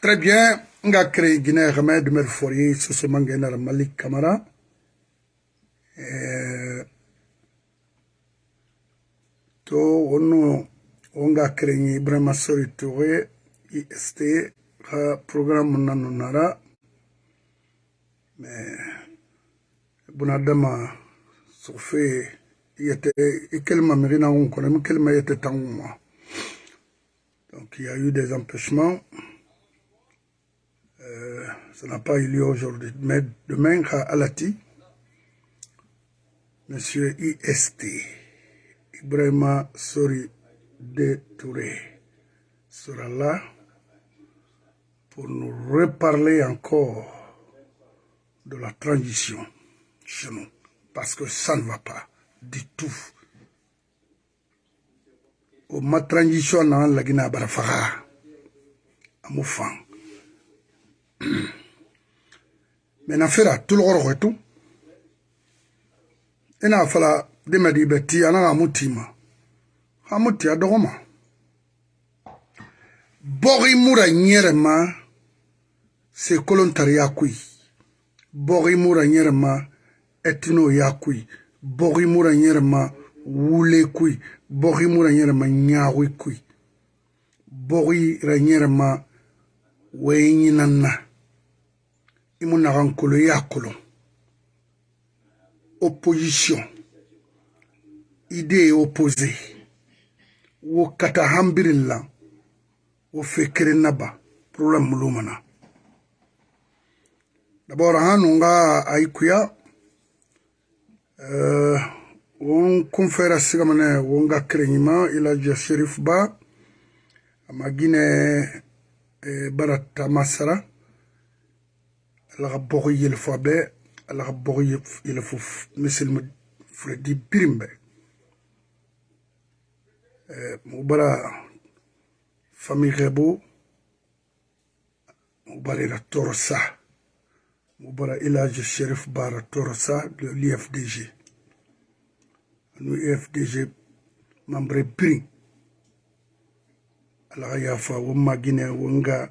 Très bien. On a créé Guinée Remède de Merfourier, ce Mangena Malik Kamara. To, on, a créé Ibrahima Sori Touré, IST, programme nanonara. Mais, bunadama, sofe, yete, ikelma mirina on connaît, ikelma yete tanguma. Donc, il y a eu des empêchements. Euh, ça n'a pas eu lieu aujourd'hui. Mais demain, à Alati, Monsieur IST, Ibrahima Sori de Touré, sera là pour nous reparler encore de la transition chez nous. Parce que ça ne va pas du tout. Au ma transition dans la Guinée Barafaga, à Moufang. menafera tulogoro kwetu enafala demedibe ti anala mutima. Hamuti adogoma bogi mura nyerema sekolontari yakui. Bogi mura nyerema etino yakui. Bogi mura nyerema wule kui. Bogi mura nyerema nyagui kui. Bogi ra nyerema wenyinanna i mu naga nkolo i y'a kolon opposition. Idée ye opposé. Wo kata hambirin la wo fe keren na ba. Problème mulu mana. D'abord hanu nga ayikuya uh, won kunfera sigamane won ga kereñima ilaja sherif ba ama guine e euh, barata masara ala ka bɔgɔ yelefa bɛɛ ala ka bɔgɔ yelefo misilimi fredi birim bɛɛ mubara famigɛbo mubara ila tɔɔrɔ sa mubara ilaji sherif bara tɔɔrɔ sa de l'efdg anu efdg mambre birim. Ala ka yafa wo magine wo nga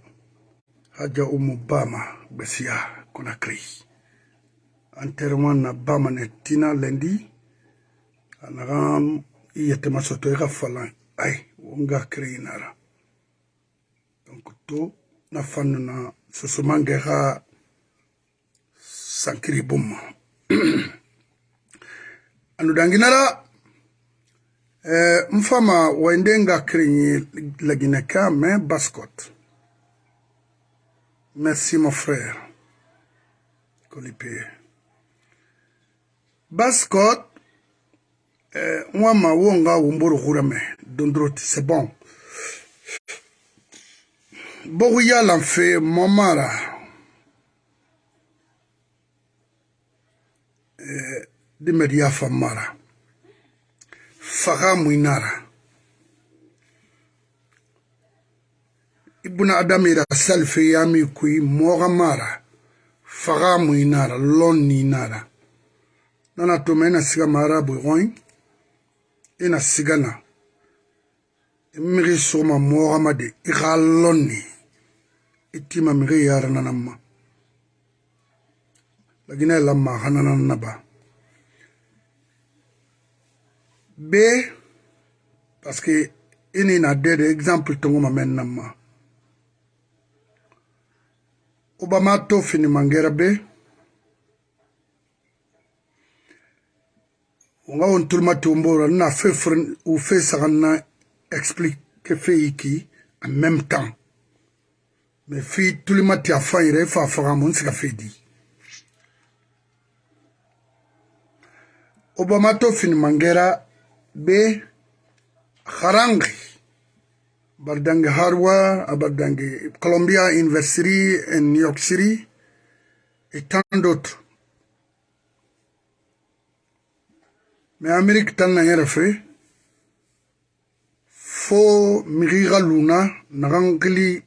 haja umu bama gbesiya Conakry. Enterrement na bama ne tina lendi. Anagam iyetema soto eka falan. Ay, wonga kri nara. Donc to na fanu na susumange ha sankiri bumma. Anu danginara eh, mfama waendenga kri lagineka me baskot. Merci mon frère. Colipé. Bascot, moi ma wonga wumburu kurame, dondroti, c'est bon. Boguya l'enfait, momara. Dimeria famara. Faga muinara. ibn adamira salfe yami kui moga mara faga muinara lon ninara. Nana tuma ina siga mara buigoin ina e sigana imiri soma moga made e iga lonni itima e miri yara nanama lagina lamma hananan naba b parce que ini na dede exemple tongoma men nama obama to fini mangera be. Wonga won tulma tumbora na fe fren ou fe sagana explique que fe iki en même temps. Mais fi tulma ti afa ire fa fa mon sika fe di. Obama to fini mangera be harangi baldange harwa baldange columbia university en new york city et tant d'autres. Mais amérique tan na yɛrɛ fɛ fo migi ka luna nagan kili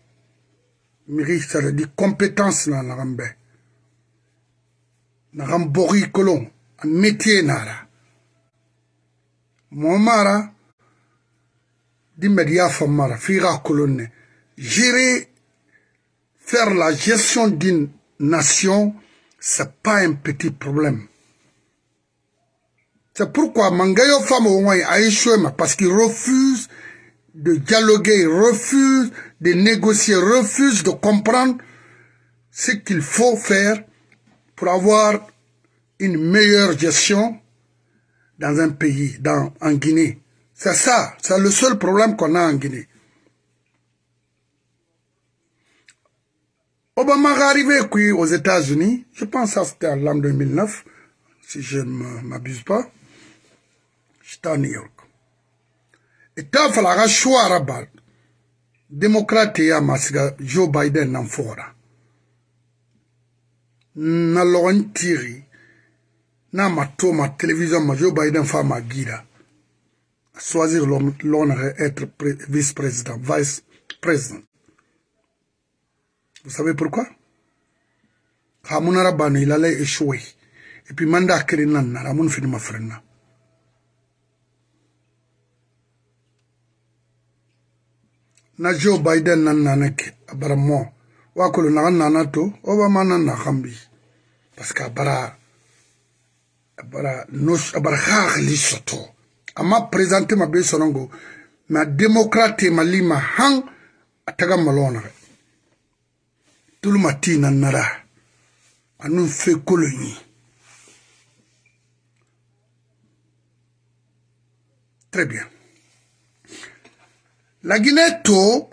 migi saradi compétence na nagan bɛɛ nagan bɔgi kolon a métier nara. Mɔ mara di media famara figa kolonne gérer faire la gestion d'une nation, c'est pas un petit problème. C'est pourquoi Mangayo Famo a échoué, parce qu'il refuse de dialoguer, refuse de négocier, refuse de comprendre ce qu'il faut faire pour avoir une meilleure gestion dans un pays, dans, en Guinée. C'est ça, c'est le seul problème qu'on a en Guinée. Obama est arrivé aux États-Unis, je pense que c'était l'an 2009, si je ne m'abuse pas. J'étais à New York. Et ta fala choix arabal. Démocrate ya masiga Joe Biden nan fora. Na logon tiri. Na télévision ma Joe Biden fa ma guida. Choisir l'honneur être vice-président, vice-président. Vous savez pourquoi? Banu il allait échouer. Et puis manda kirina na ramun fini ma frena. Na Joe Biden nan nanake abara mo. Wakolo na nana to Obama nan na khambi. Parce que abara nos abara khali soto. amma présenté ma be sonongo. Ma démocrate ma lima han a taga malonaxe tulu ma ti na nara. Anun fe kolo ɲi très bien. Lagine to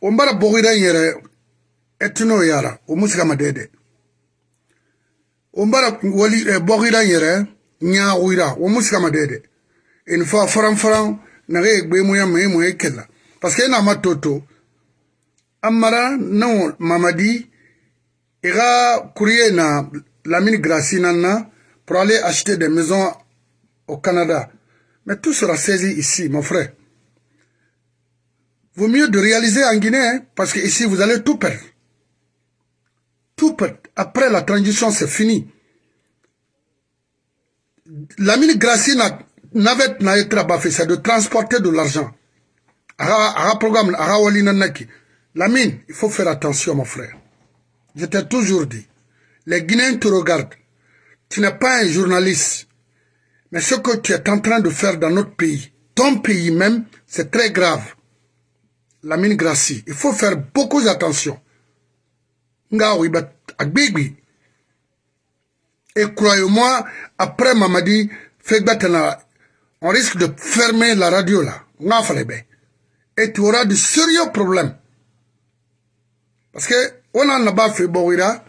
wo n bara bogira n yɛrɛ ɛtino yara o mu sigama dɛ dɛ wo n bara wali eh, bogira n yɛrɛ ɲaxuira wo mu sigama dɛ dɛ une fois faran faran naxe gbe muya me moye kella parce que ena ma toto amara non mamadi ira courrier na Lamine Grassi nana pour aller acheter des maisons au Canada. Mais tout sera saisi ici, mon frère. Vaut mieux de réaliser en Guinée, hein, parce que ici vous allez tout perdre. Tout perdre. Après la transition, c'est fini. Lamine Grassi n'avait n'a c'est de transporter de l'argent. Nanaki. Lamine, il faut faire attention, mon frère. Je t'ai toujours dit, les Guinéens te regardent. Tu n'es pas un journaliste. Mais ce que tu es en train de faire dans notre pays, ton pays même, c'est très grave. Lamine Grassi, il faut faire beaucoup d'attention. Et croyez-moi, après Mamadi, on risque de fermer la radio là. Et tu auras de sérieux problèmes. Parce que on a pas fait Bouira,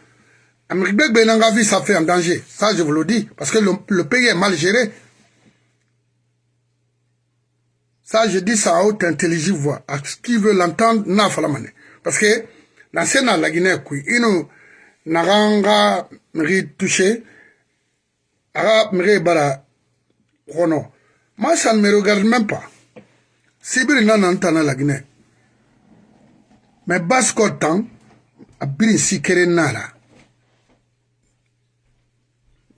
ça fait en danger. Ça, je vous le dis. Parce que le, pays est mal géré. Ça, je dis ça à haute intelligible voix. À ce qui veut l'entendre, n'a pas la. Parce que, dans ce la Guinée, il nous, n'a touché, ara mri bara, kono. Moi, ça ne me regarde même pas. Sibiri n'a n'entana la Guinée. Mais Basko temps, a biri si kere nara.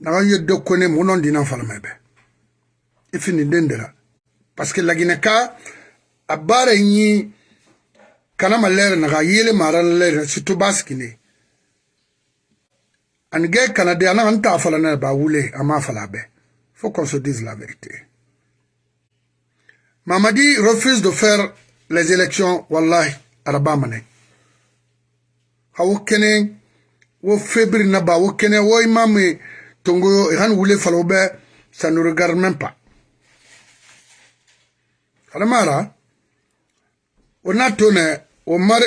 N'a eu de connaître mon nom d'un enfant, mais ben. Et fini d'endera. Parce que la Guinée, a barre ni kana malere naga yele maran lere situ baskine. Anige kana de anan ta fala na ba wule ama fala be. Faut qu'on se dise la vérité. Mamadi refuse de faire les élections wallahi arabamane hawo kene wo fébrile na ba wo kene wo imame tongo iran wule falo be ça ne regarde même pas. Alamara on a tourné au mar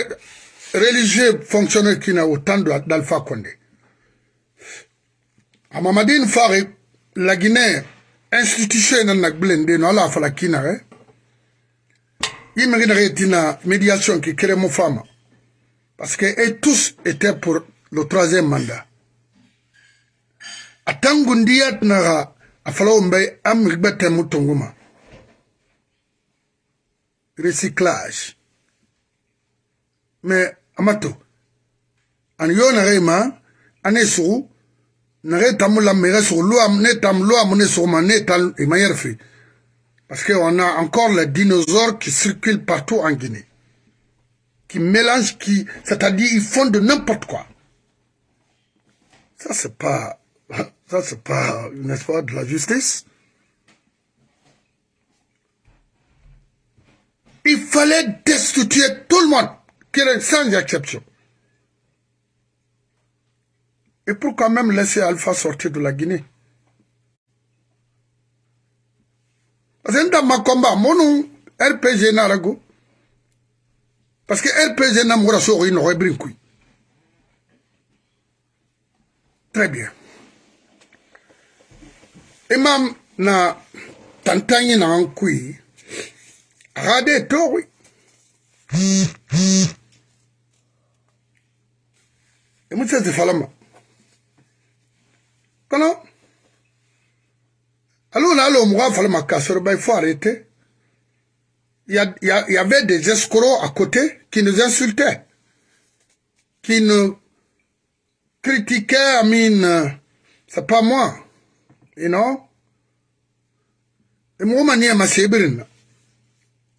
religieux fonctionnaire qui n'a autant d'Alpha Condé. A mamadine fare la Guinée institution na nagbelende no ala fala kina eh yimengina retina médiation qui crée mo femme Parce que tous étaient pour le troisième mandat. Atangundiat naga afalombe am rigbete mutonguma. Recyclage. Mais amato. An yo nare ma ane sou nare tamu la mere sur lo am ne tam lo am ne sur ma ne manière fait. Parce qu'on a encore les dinosaures qui circulent partout en Guinée. qui mélangent, qui, c'est-à-dire ils font de n'importe quoi. Ça, c'est pas, ça, c'est pas, n'est-ce pas, de la justice. Il fallait destituer tout le monde, sans exception. Et pour quand même laisser Alpha sortir de la Guinée parce que nda makomba monu rpg narago parce que rpg namgora soxoyi noxo ebirin kuy très bien. Imam na tantangi nangan kuy axa de toxuy imu sesi falama. Kono Alors là, le ben, il faut arrêter. Il y, a, il, y avait des escrocs à côté qui nous insultaient, qui nous critiquaient, I mean, c'est pas moi, you know. Et moi, il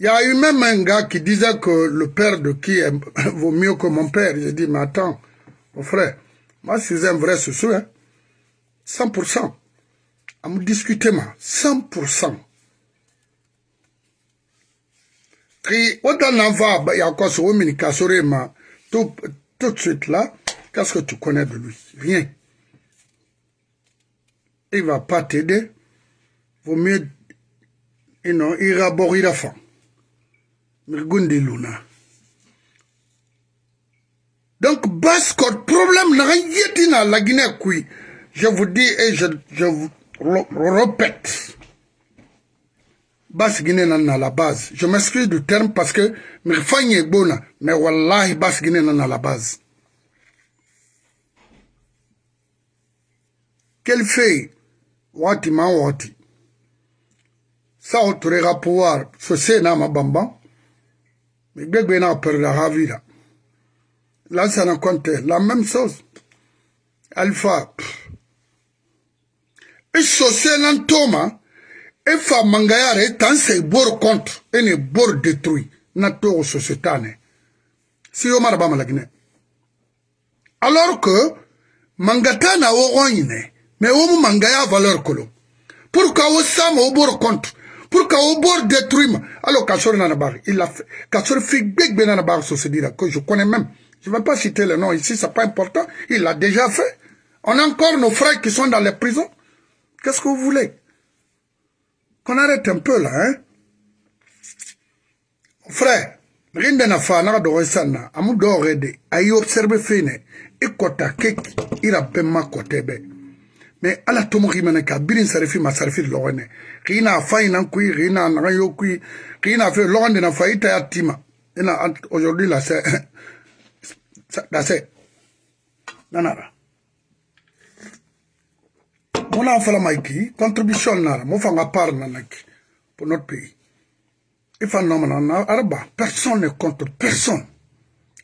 y a eu même un gars qui disait que le père de qui vaut mieux que mon père. J'ai dit, mais attends, mon frère, moi, je suis un vrai souci, hein. 100%. Discuter, moi, 100%. Et autant va, il y a encore ce tout, tout de suite là, qu'est-ce que tu connais de lui Rien. Il va pas t'aider. Vaut mieux, you know, il boire la fin. Luna. Donc, Bascot, problème, n'a rien la Guinée, je vous dis et je, je vous répète. Basse Guinée à la base. Je m'excuse du terme parce que mais bona, mais wallahi Basse Guinée à la base. Quel fait wati ma wati. Ça autorera pouvoir ce sénat ma bamba. Mais bébé n'a peur de la vida. Là ça n'a compte la même chose. Alpha. Et ce sénat Thomas e fa mangayare e tan sei bor contre ene bor détruit na togo sociétane. Si yo mara bama lagine alors que mangata na yine mais wo mu mangaya valeur kolo. Pour ka wo sama wo bor contre? Pour ka wo bor détruit ma? Alors kasori nana il a fait kasori fi gbegbe nana bari société que je connais même. Je ne vais pas citer le nom ici c'est pas important il l'a déjà fait. On a encore nos frères qui sont dans les prisons Qu'est-ce que vous voulez Qu'on arrête un peu là, hein Frère, rien n'a fait, n'a pas sana, amou d'or aidé, aïe observé fine, et kota kek, il a pema kote be. Mais ala tomo rimene ka, birin sarifi ma sarifi l'orene, rina a faille nan kui, rina a nan yo kui, rina a fait l'orene n'a faille ta yatima. Et aujourd'hui là, c'est, là c'est, nanara. Mona fala maiki contribution nara mo fanga par nanaki pour notre pays. Il araba personne ne contre personne.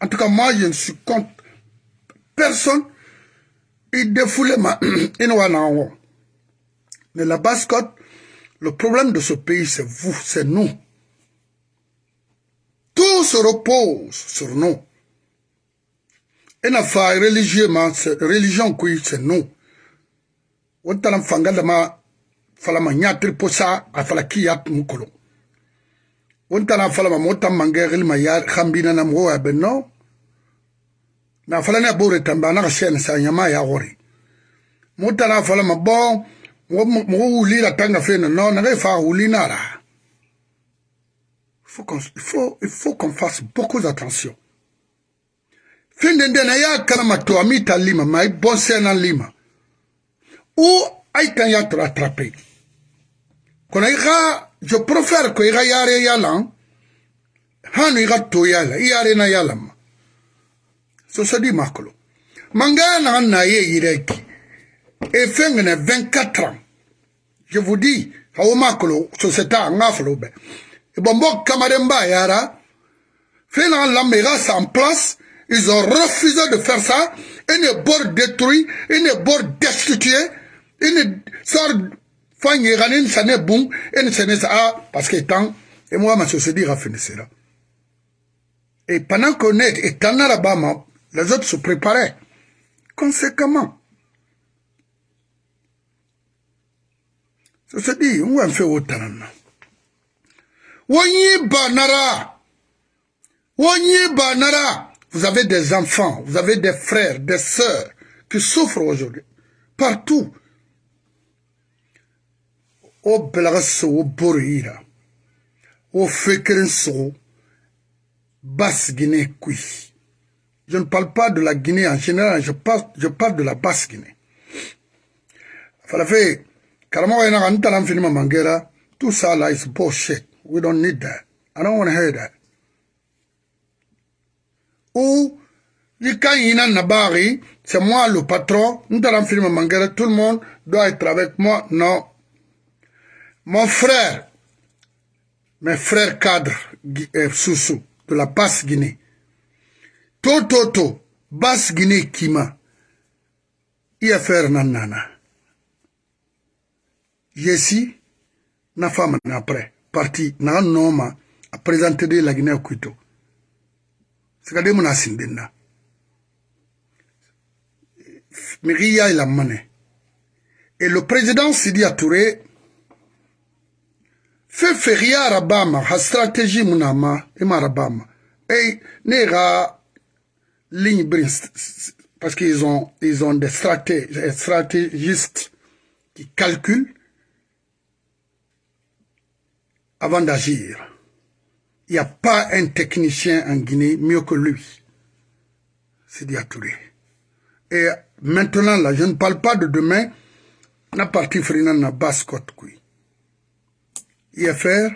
En tout cas moi je ne suis contre personne. Il défoule ma inwana mais la bascotte le problème de ce pays c'est vous c'est nous. Tout se repose sur nous. Et n'a pas religieusement religion qui c'est nous wotala fanga dama falama nyatri posa afala kiyat mukolo. Wontala falama mota mangeri ma ya khambina na mwo benno na fala ne bore tamba na shen sa nyama ya gori mota na falama bon tanga fena no na fa wuli na la. Il faut il faut qu'on fasse beaucoup d'attention. Finde ndena ya kama to amita lima mai bon sena lima ou aitan ya te rattraper kono iga je préfère ko iga yare yalan. Hanu iga to yala yare na yalam. So so di makolo manga na na ye yireki e fengene 24 ans. Je vous dis hawo makolo société ngaflo be e bombo kamaremba yara fena lambe iga en place. Ils ont refusé de faire ça. Une bord détruit une bord destitué une sorte fanye ganin sane bung en sane sa parce que tant et moi ma société ra finissera Et pendant qu'on est en Alabama, les autres se préparaient conséquemment. Ça se dit, on va faire autant. Banara. Banara. Vous avez des enfants, vous avez des frères, des sœurs qui souffrent aujourd'hui. Partout. Au Belasso, au Borira, au Fekrenso, Basse-Guinée, Kui. Je ne parle pas de la Guinée en général, je parle, je parle de la Basse-Guinée. Falafe, Karamo Ena Antalam Finima Mangera, tout ça là is bullshit. We don't need that. I don't want to hear that. Ou, quand Ina Nabari, c'est moi le patron, Ntalam Finima Mangera, tout le monde doit être avec moi. Non. Mon frère, mes frères cadres, euh, Soussou, de la Basse-Guinée, Tototo, Basse-Guinée Kima, IFR Nanana. Yesi, na femme après, parti, na noma, a présenté de la Guinée au Kuito. C'est quand même sindina. Miria il a mané. Et le président Sidi Touré fait feria Arabama, ha stratégie munama, et marabama. Et nera ligne parce qu'ils ont, ils ont des stratégistes qui calculent avant d'agir. Il n'y a pas un technicien en Guinée mieux que lui. C'est Touré. Et maintenant, là, je ne parle pas de demain. Na parti frina na baskot kui. IFR,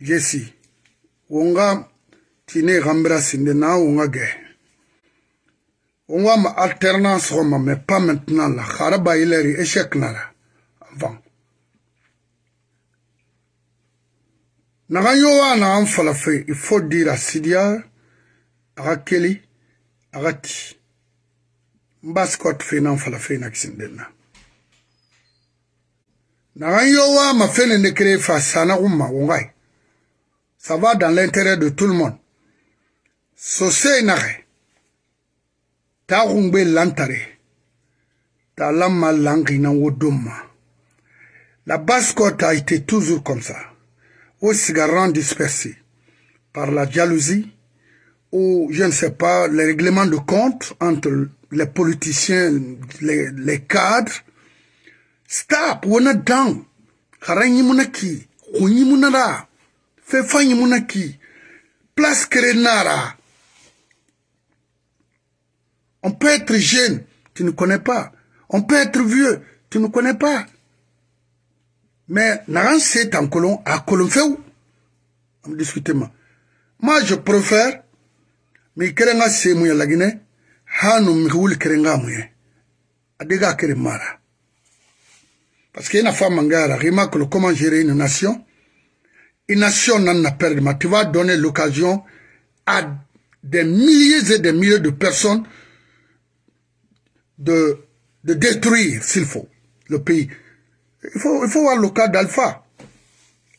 Jesse, Wonga tine rambra sinde na wonga ge. Wonga ma alternance roma, mais pas maintenant là. Kharaba ileri échec nara. Avant. naga yo wa na an fala fe il faut dire à Sidia aga keli aga ti mba scott fe na fala fe na kisindel na naga yo wa ma fe ne créé fa sana umma wongai. Ça va dans l'intérêt de tout le monde. Sose nage ta gungbe lantare. Ta lamma langina wodoma. La basse côte a été toujours comme ça. Aux cigarants dispersés par la jalousie. Ou, je ne sais pas, les règlements de compte entre les politiciens, les, les cadres. Stop, we're not down. Munaki, kunyi munara, munaki, place. On peut être jeune, tu ne connais pas. On peut être vieux, tu ne connais pas. Mais naran c'est en colon à colon fait où On discute moi. Moi je préfère mi kerenga se mu ya lagine hanu mi kerenga ye. Adega kere mara. Parce qu'il y a une femme mangara, remarque comment gérer une nation. Une nation n'en a perdu, mais tu vas donner l'occasion à des milliers et des milliers de personnes de, de détruire, s'il faut, le pays. Il faut, il faut voir le cas d'Alpha.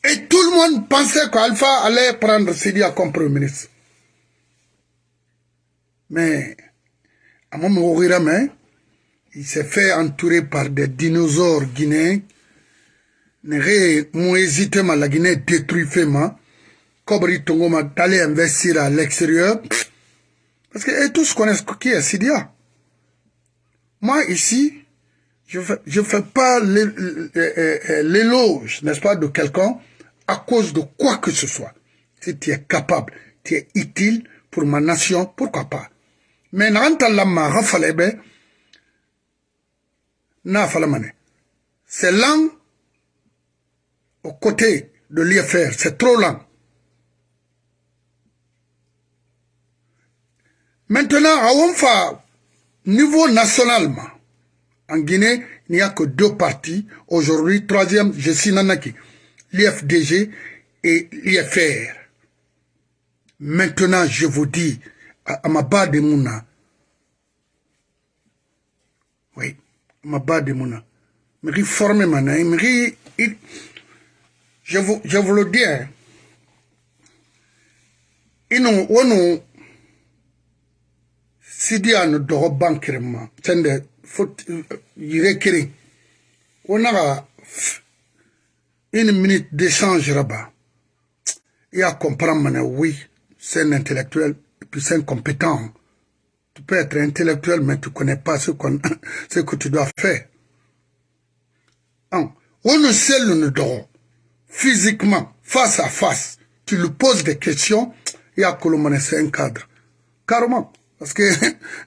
Et tout le monde pensait qu'Alpha allait prendre Sidia comme Premier ministre. Mais, à mon moment, il s'est fait entourer par des dinosaures guinéens. N'ont hésité, mais la Guinée détruit Fema. Kobri Tongoma d'aller investir à l'extérieur. Parce que et tous connaissent qui est Sidia. Moi, ici, je ne fais, pas l'éloge, n'est-ce pas, de quelqu'un à cause de quoi que ce soit. Si tu es capable, tu es utile pour ma nation, pourquoi pas. Mais n'anta lama rafalebe, C'est lent aux côtés de l'IFR, c'est trop lent. Maintenant, à niveau nationalement, en Guinée, il n'y a que deux partis. Aujourd'hui, troisième, je suis Nanaki, l'IFDG et l'IFR. Maintenant, je vous dis, à, ma bas de Mouna, mabadi muna mixi forme ma nayi eh, mixi je vous, je vous le dis eh. inu wonu sidi anu dogo bankirin ma tende fot eh, yire kirin wonaga une minute d'échange là-bas et à comprendre, mais oui, c'est un intellectuel, et puis c'est un compétent. Peux être intellectuel mais tu connais pas ce, ce que tu dois faire. On ne sait le dort physiquement face à face tu lui poses des questions y a que c'est un cadre. Carrément. Parce que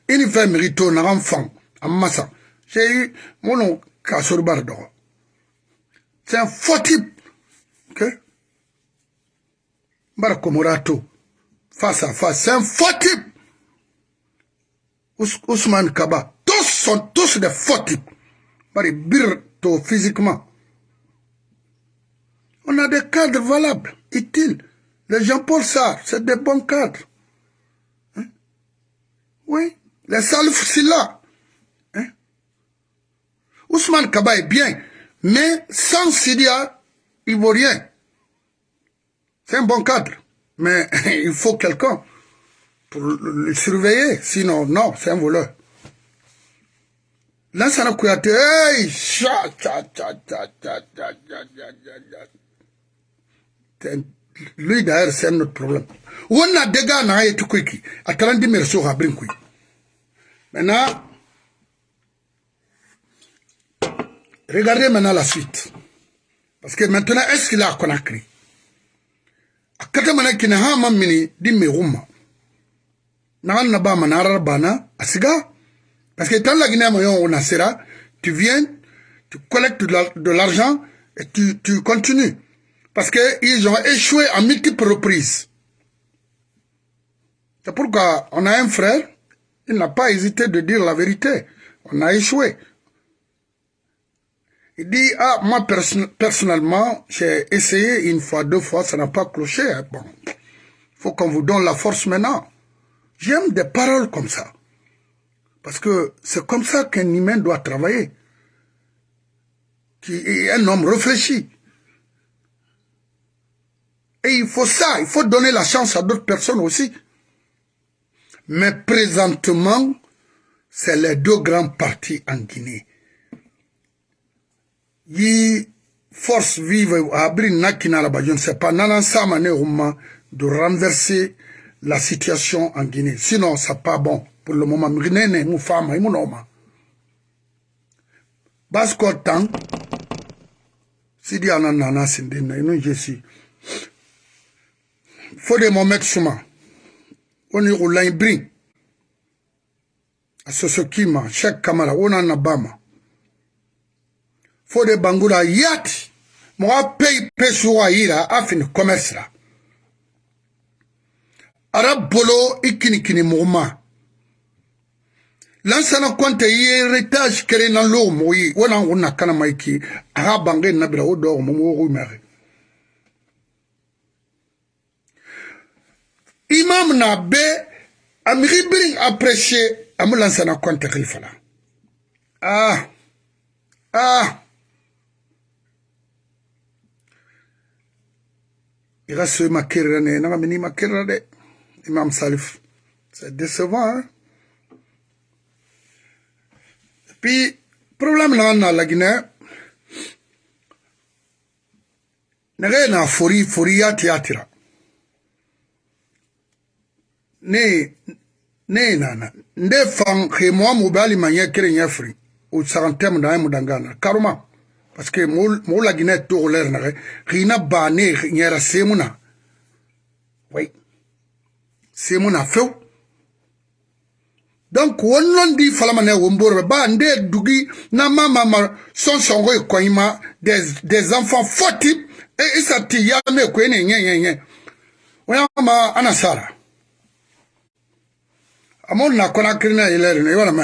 il fait mérite un enfant en massa j'ai eu mon casser bardo. C'est un faux type. Ok? Barakomorato face à face c'est un faux type Ousmane Kaba tous sont tous des faux types Bari Birto physiquement on a des cadres valables utiles les Jean-Paul Sarr, c'est des bons cadres. Hein? Oui, les Salif Silla. Hein? Ousmane Kaba est bien, mais sans Sidia ivoirien, c'est un bon cadre. Mais il faut quelqu'un pour le surveiller, sinon, non, c'est un voleur. Lansana Kouyaté, hey, cha, cha, cha, cha, cha, cha, cha, cha, lui d'ailleurs c'est notre problème. Wonna dega na ye tukwiki atalandi merso ha brinkui maintenant regardez maintenant la suite. Parce que maintenant est-ce qu'il a Conakry? Akata mana kina ha mamini di meruma na parce que tant la Guinée on tu viens tu collectes de l'argent et tu, tu continues parce qu'ils ont échoué à multiples reprises. C'est pourquoi on a un frère, il n'a pas hésité de dire la vérité. On a échoué. Il dit, ah, moi personnellement, j'ai essayé une fois, deux fois, ça n'a pas cloché. Bon, il faut qu'on vous donne la force maintenant. J'aime des paroles comme ça. Parce que c'est comme ça qu'un humain doit travailler. Un homme réfléchi. Et il faut ça, il faut donner la chance à d'autres personnes aussi. Mais présentement, c'est les deux grands partis en Guinée. Yi force vive à Nakina je ne sais pas, Nanan de renverser la situation en Guinée. Sinon, ça pas bon pour le moment. Mrinene, nous femmes, et mon homme. Basko tang, sidi ananana sindina, et nous j'essi. Faut de mon mettre. On y roule un brin. A Sosokima, chaque kamara, on abama. Faut bangula yat. Moi, paye, paye, soua, ira, afin, commerce là. ara bolo i kinikini mɔgɔ ma. Lansana kɔnte i ye retage kelen na lo mɔgɔ ye wala n kun na kana ma i ki a ka bange nabira o dɔw mɔgɔ mɔgɔ mɛgɛ imam na be amiri birin apprécier amu lansana kɔnte kili fana. Ah ah. I ka so i ma kerera ne naga mini i ma kerera dɛ imam salif. C'est décevant hein? puis problème na na la Guinée. Nage na fori fori ya tiatira ne ne nana nde fan he mo mo bali manye kere nyafri o santem da mu dangana karuma parce que mo mo la gine to ler na rina ba ne nyera semuna oui semuna few donc wonon di falama ne wombor ba nde dugi na mama ma son songo e koima des des enfants forty et ça ti ya me ko ne nye nye nye. Wama ana sara. Amol na kona kirina ilere ne wala me.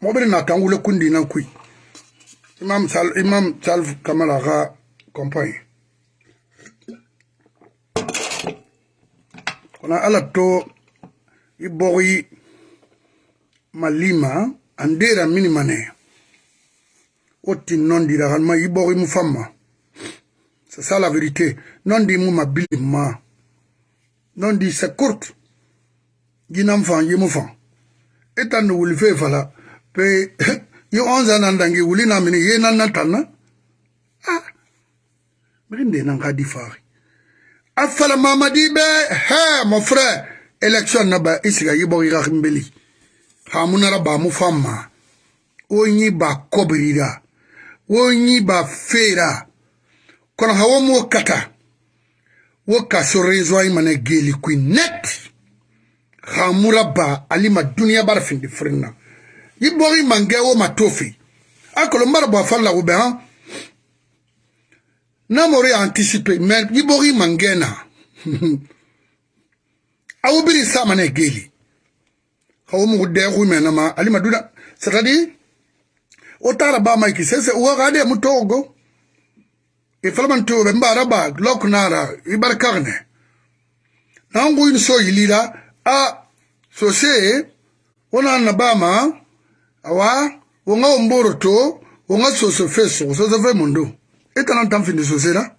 Mobiri na tan wule kundi na kui imam sal imam sal kamala ga compagnie kona ala to ibori malima andera mini mane. Oti non dira kalma ibori mufama c'est ça la vérité. Non di mu mabili ma. Non dit c'est courte ginam fan yimu fan. Etan wuli fe fala. Pe yi onze nan dangi wuli na mini ye nan na. Tanna ah minde nan ka di fari afala mamadi be hɛ mon frère. Election na ba i siga i bɔ i ka nbeli hamu nara ba mu fa ma ba kɔbirira o ba feera kɔnɔ hawo mo kata. Wo kaso rezo i mana geli kui net. Hamura ba alima duniya bara findi firinna i bɔ i mangɛ o ma akolo mara bɔ a fari la namori anticipe me ibori mangena. Awubiri sama na egeli. Kawo mugu deku mena ma alima duna satadi otara ba maiki sese uwakade mutogo ifalaman e tobe mbara ba lok nara ibar karne. Nangu in so yilira a sose ona na ba ma awa wonga omboro to wonga sosofe sosofe mundu e tan tan fin so se la?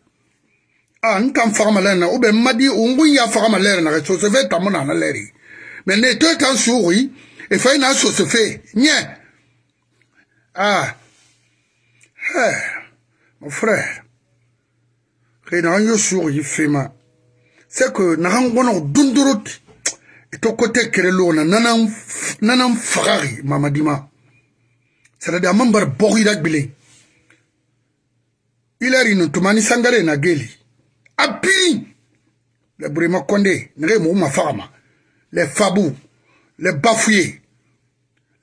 A ntan fagama lɛr na. O bɛ madi o ngun ya fagama lɛr na so so fe tamu na na to tan suuri e fa na ah mon frère. Xëyna an yo suuxi fema. C'est que naxan gono dundurut ito côté kere lona nanan nanan faxaxi mamadima c'est-à-dire ilari no tumani sangare na geli a piri le burema konde ma faxama les fabou les bafouillés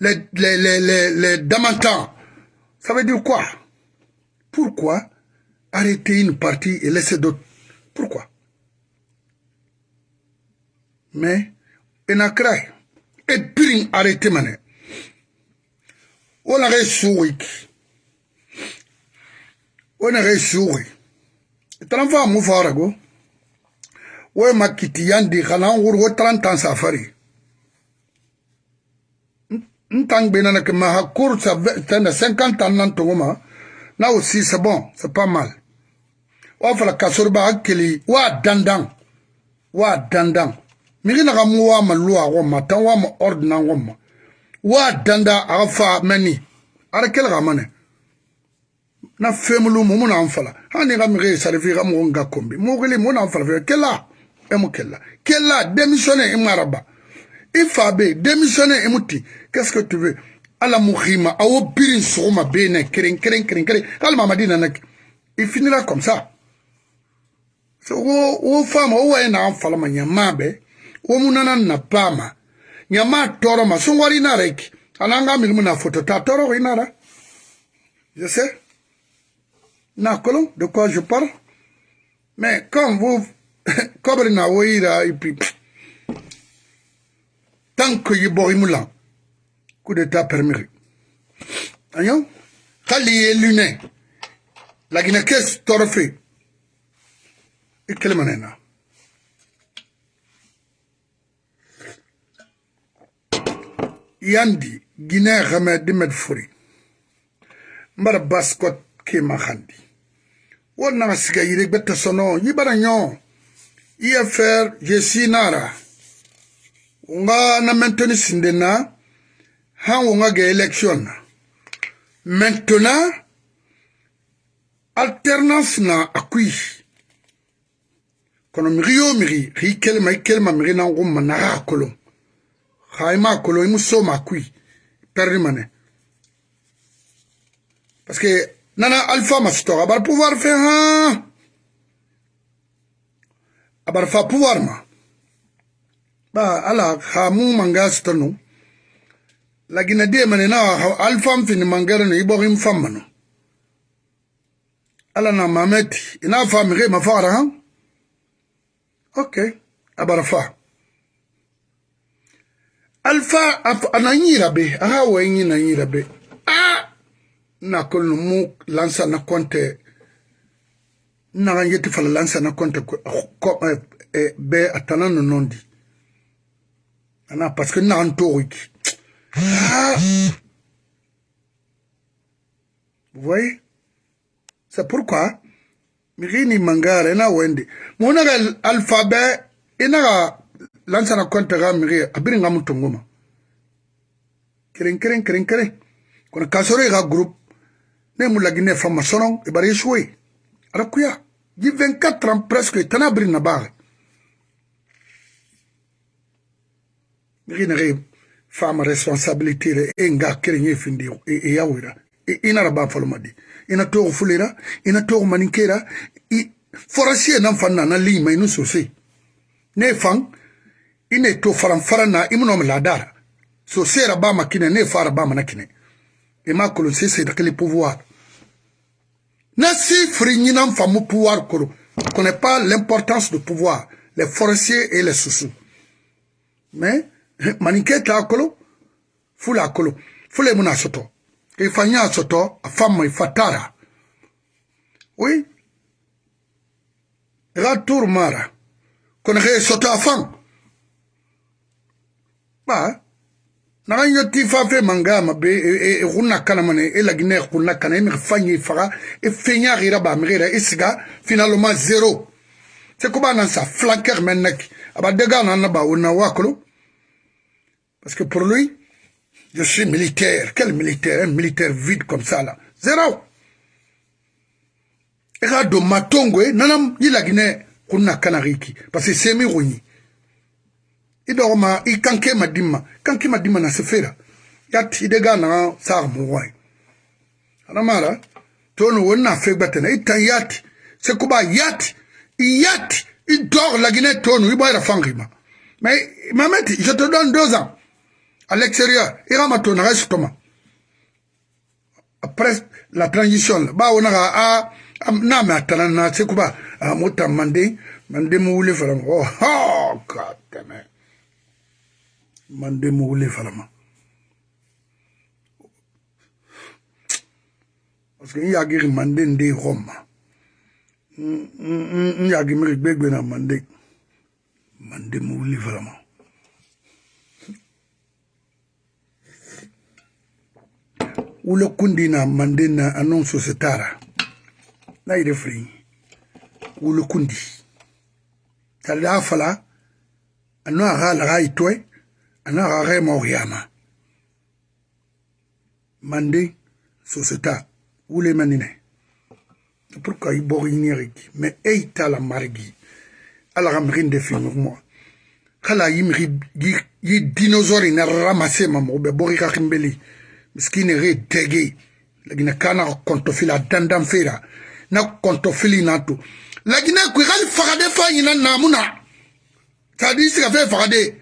les, les, ça veut dire quoi? Pourquoi arrêter une partie et laisser d'autres? Pourquoi? Mais, il n'a craint. Et puis, arrêter mané. On a wena ge suge tala fa mu fara go we makiti yandi kana ngur go talantan safari. Ntang bena na kema ha cour sa tana 50 ans nan tongoma. Na aussi c'est bon c'est pas mal. Wa fala kasurba hakili wa dandang. Wa dandang. Miri na kamu wa malu a goma tan wa ma ordna goma wa danda aga fa mani. Ara kel gamane na femulu mu muna amfala. Hani ga mige sare ga mu ga kombi. Mu gili muna amfala fe e mu kela. Kela démissionner e maraba ifa be démissionner e muti qu'est-ce que tu veux ala muhima awo birin soma bene kren kren kren kren kalma madina nak il finira comme ça so wo wo fama wo ena amfala manyama be. Wo munana na pama. Nyama toro ma sungwari narek ananga milimu na foto inara je sais Nakolon, de quoi je parle? Mais quand vous... Comme na woira et puis... Tant que yiborimula, coup d'état permis. Ayon Kali et luné. La Guinée-Caisse torfée. Et quelle manena Yandi, Guinée-Ramed Medfouri. Mbara Baskot Kema Khandi. wo na siga yire gbete sono yibara nyo ifr jesi nara. Nga na mentoni sinde na han wo nga ge election na. Maintenant alternance na akui kono miri yo miri ri kelema i kelema miri na ngu managa akolo. Xa i ma akolo i mu soma akui perdi mane. Parce que nana alpha masto abar pouvoir fe ha abar fa pouvoir ma. Ba ala khamu mu manga stonu lagina de mane na alpha fini mangere no ibo him famano ala na mameti ina fa ma mafara ha. Ok abarafa alfa ananyira be. Aha wenyi nanyira be. A nakol no mu lansa na konte. Naga yeti fala lansa na konte e, e, be a tana no nondi. Ana parce que naga ntoxoyki ah! vous voyez? C'est pourquoi? Mixini mangara ina wende. Mu naga alphabet inaga lansa na konte ga mixi a biringa mu tongoma keren keren keren keren kono kasoro i ga groupe. Ne mu lagine fama sonon e bari shwe ara kuya ji 24 ans presque tana biri na bare. Migi na ge fama responsabilité re e nga keren ye findi e yawira ina raba folomadi ina togo fulera ina togo maninkera forasiye nan fan na na lima inu sose. Ne fan ine to faran faran na imunom ladara so sera ba makine ne fara ba manakine. E ma kolo se c'est le pouvoir na si fri ñinam famu pouvoir kolo connaît pas l'importance du pouvoir les forestiers et les sousous mais maninke ta kolo fula kolo. Fule muna soto. E fanya soto a femme fatara oui. Ga tur mara. Ge soto a fan ma be e kunna kana mane e la guinée kana e e finalement zéro c'est comment nan sa parce que pour lui je suis militaire. Quel militaire? Un militaire vide comme ça là. Zéro. E ka don matongo e yi la guinée kana riki. Parce que c'est mi i dɔgɔma i kanke ma dimma kanke ma dimma na sefera. Yat i de ga na mo wai ana mara to wonna fe gbatena yat se kuba yat yat i dor la Guinée to no i boy la fangima. Mais mameti je te donne deux ans. À l'extérieur i rama to na restoma après la transition ba wona ga a na me atana na se kuba a mota mande mande mo wule fara oh god damn it mande mo wule falama parce que n yagiri mande nde roma n yagi miri gbegbe na mande mande mo wule falama wule kundi na mande na anon sosetara na yire firi wule kundi. Tali a fala ano aga laga itoe ana gage maoyama mande soseta wule manine pourquoi i bogi nieriki mais ei tala margi ala ga migi nde fi mo kala yi migi yi dinosaure na ramase ma mo be bogi ka kimbeli miskine re dege lagina kana konto fila dandan fera na konto fili na to lagina ku gal fagade fa yina namuna. Tadi siga fe fagade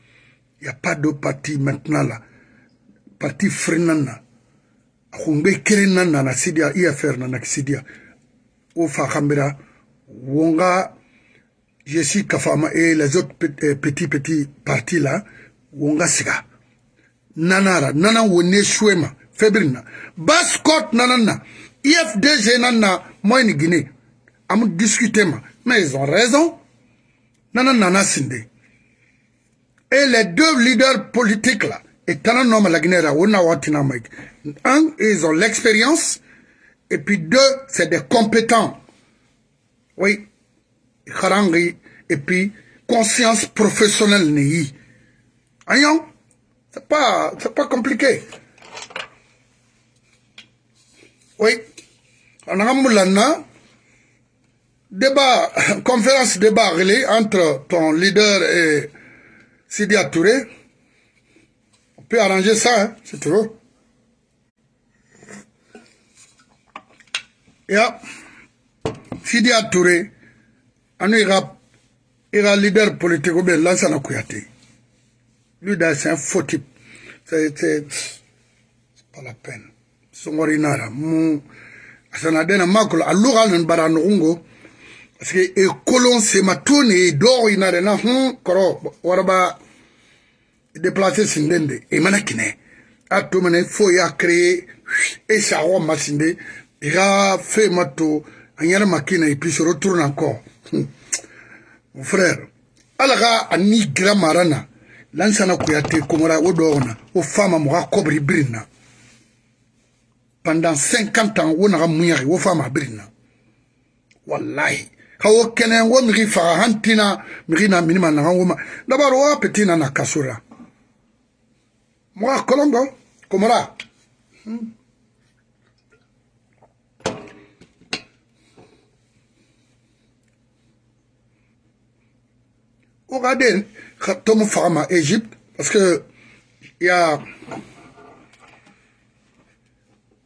Il n'y a pas de parti maintenant là. Parti frenana. Khungbe kirinana na sidia IFR na sidia. Ofa khambira wonga je suis kafama et les autres petits petits partis là wonga siga. Nanara nana wone shwema febrina. Baskot nanana IFDG nana moi Guinée. Am discuter ma mais ils ont raison. Nana nana sinde. Et les deux leaders politiques là, et tant nom la Guinée, un, ils ont l'expérience, et puis deux, c'est des compétents. Oui, et puis conscience professionnelle n'est c'est pas, c'est pas compliqué. Oui, on a un débat, conférence débat entre ton leader et Sidi Touré, on peut arranger ça, hein, tu veux. Yeah. Sidi Touré, on ira, ira leader politique ou bien Lansana Kouyaté. Lui, c'est un faux type. C'est pas la peine. Songori nara, mou, asanadena makolo, aluga nan baranungo, parce que e kolon se matone e do ina de na hun koro waraba déplacer sindende e mana kine a to mana fo ya et ça wa masinde il a fait mato anyara makina et puis se retourne encore. Mon frère. Alaga ani gira marana lansana kuyate komora o dogona o fama mo kobri brina. Pendant 50 ans wo naga munyari wo fama brina. Wallahi kawo kene wo migi faga hantina migi na minima naga woma dabaro wa petina na kasura mo kolongo komora hmm. Regardez, Tom Pharma, Égypte, parce que il y a.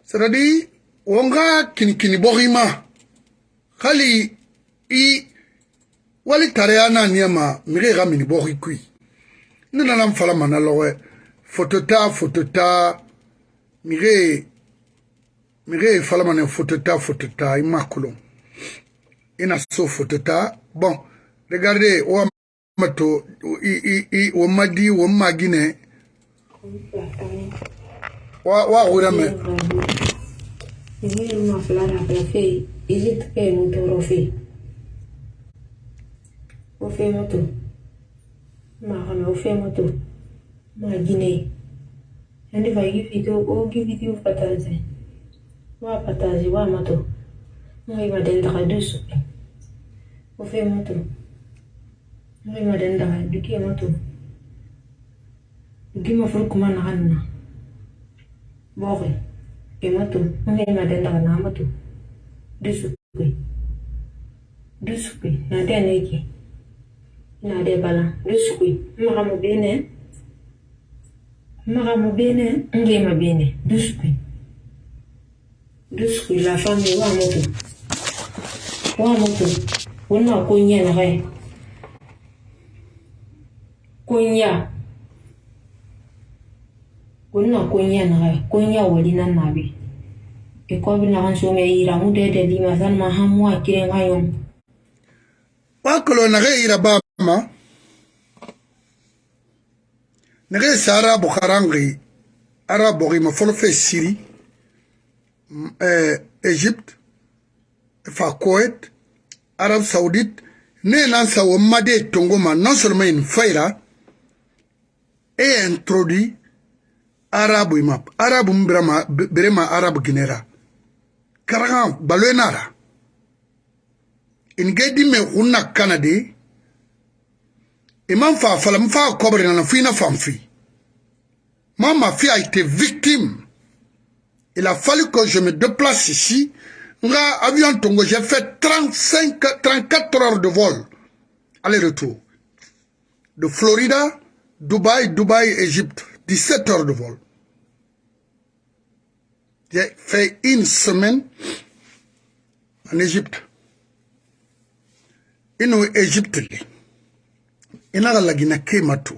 C'est-à-dire, on a kini kini borima. Kali, i. Wali tareana niyama, mire ga mini bori kui. Nina nam fala manalowe. Fotota, fotota, mire. Mire fala mané fotota, fotota, imakulon. Ina so fotota. Bon, regardez, on mato i i i wo madi wo magine wa wa ora me ni ma flara pra fe izit ke no toro fe o fe moto ma kana o fe moto ma gine andi vai gi fito o gi fito pataze wa pataze wa moto ma iba den da dusu o fe moto Ngai madenda duki moto. Duki ma furu kuma na hanna. Boge. Ke moto. Ngai madenda na moto. Dusu kui. Dusu kui. Na de nadebala dusuku magamu bene magamu bene ngema bene dusuku dusuku la fami wa moto wa moto wonna ko. Nyana re kunya wonna ko nyana re kunya wali nan nabi e ko bi. Na han so me yira mu de de di masan ma hamu akiren ayon wa kolona re yira ba ma nege sa arabo karangi arabo gima folo fe siri eh, egypte fa koet arab saudite ne nan sawo made tongo ma non seulement in fayra e introduit arabu ima arabu um mbirama berema arabu ginera karaga baloenara in ge dime hunna kanade imam fa fala mfa kobre na fina famfi ma fille a été victime il a fallu que je me déplace ici. Avion j'ai fait 35 34 heures de vol. Aller-retour. De Florida Dubaï, Dubaï, Égypte, 17 heures de vol. J'ai fait une semaine en Égypte. Ino Égypte e na ka lagina kema to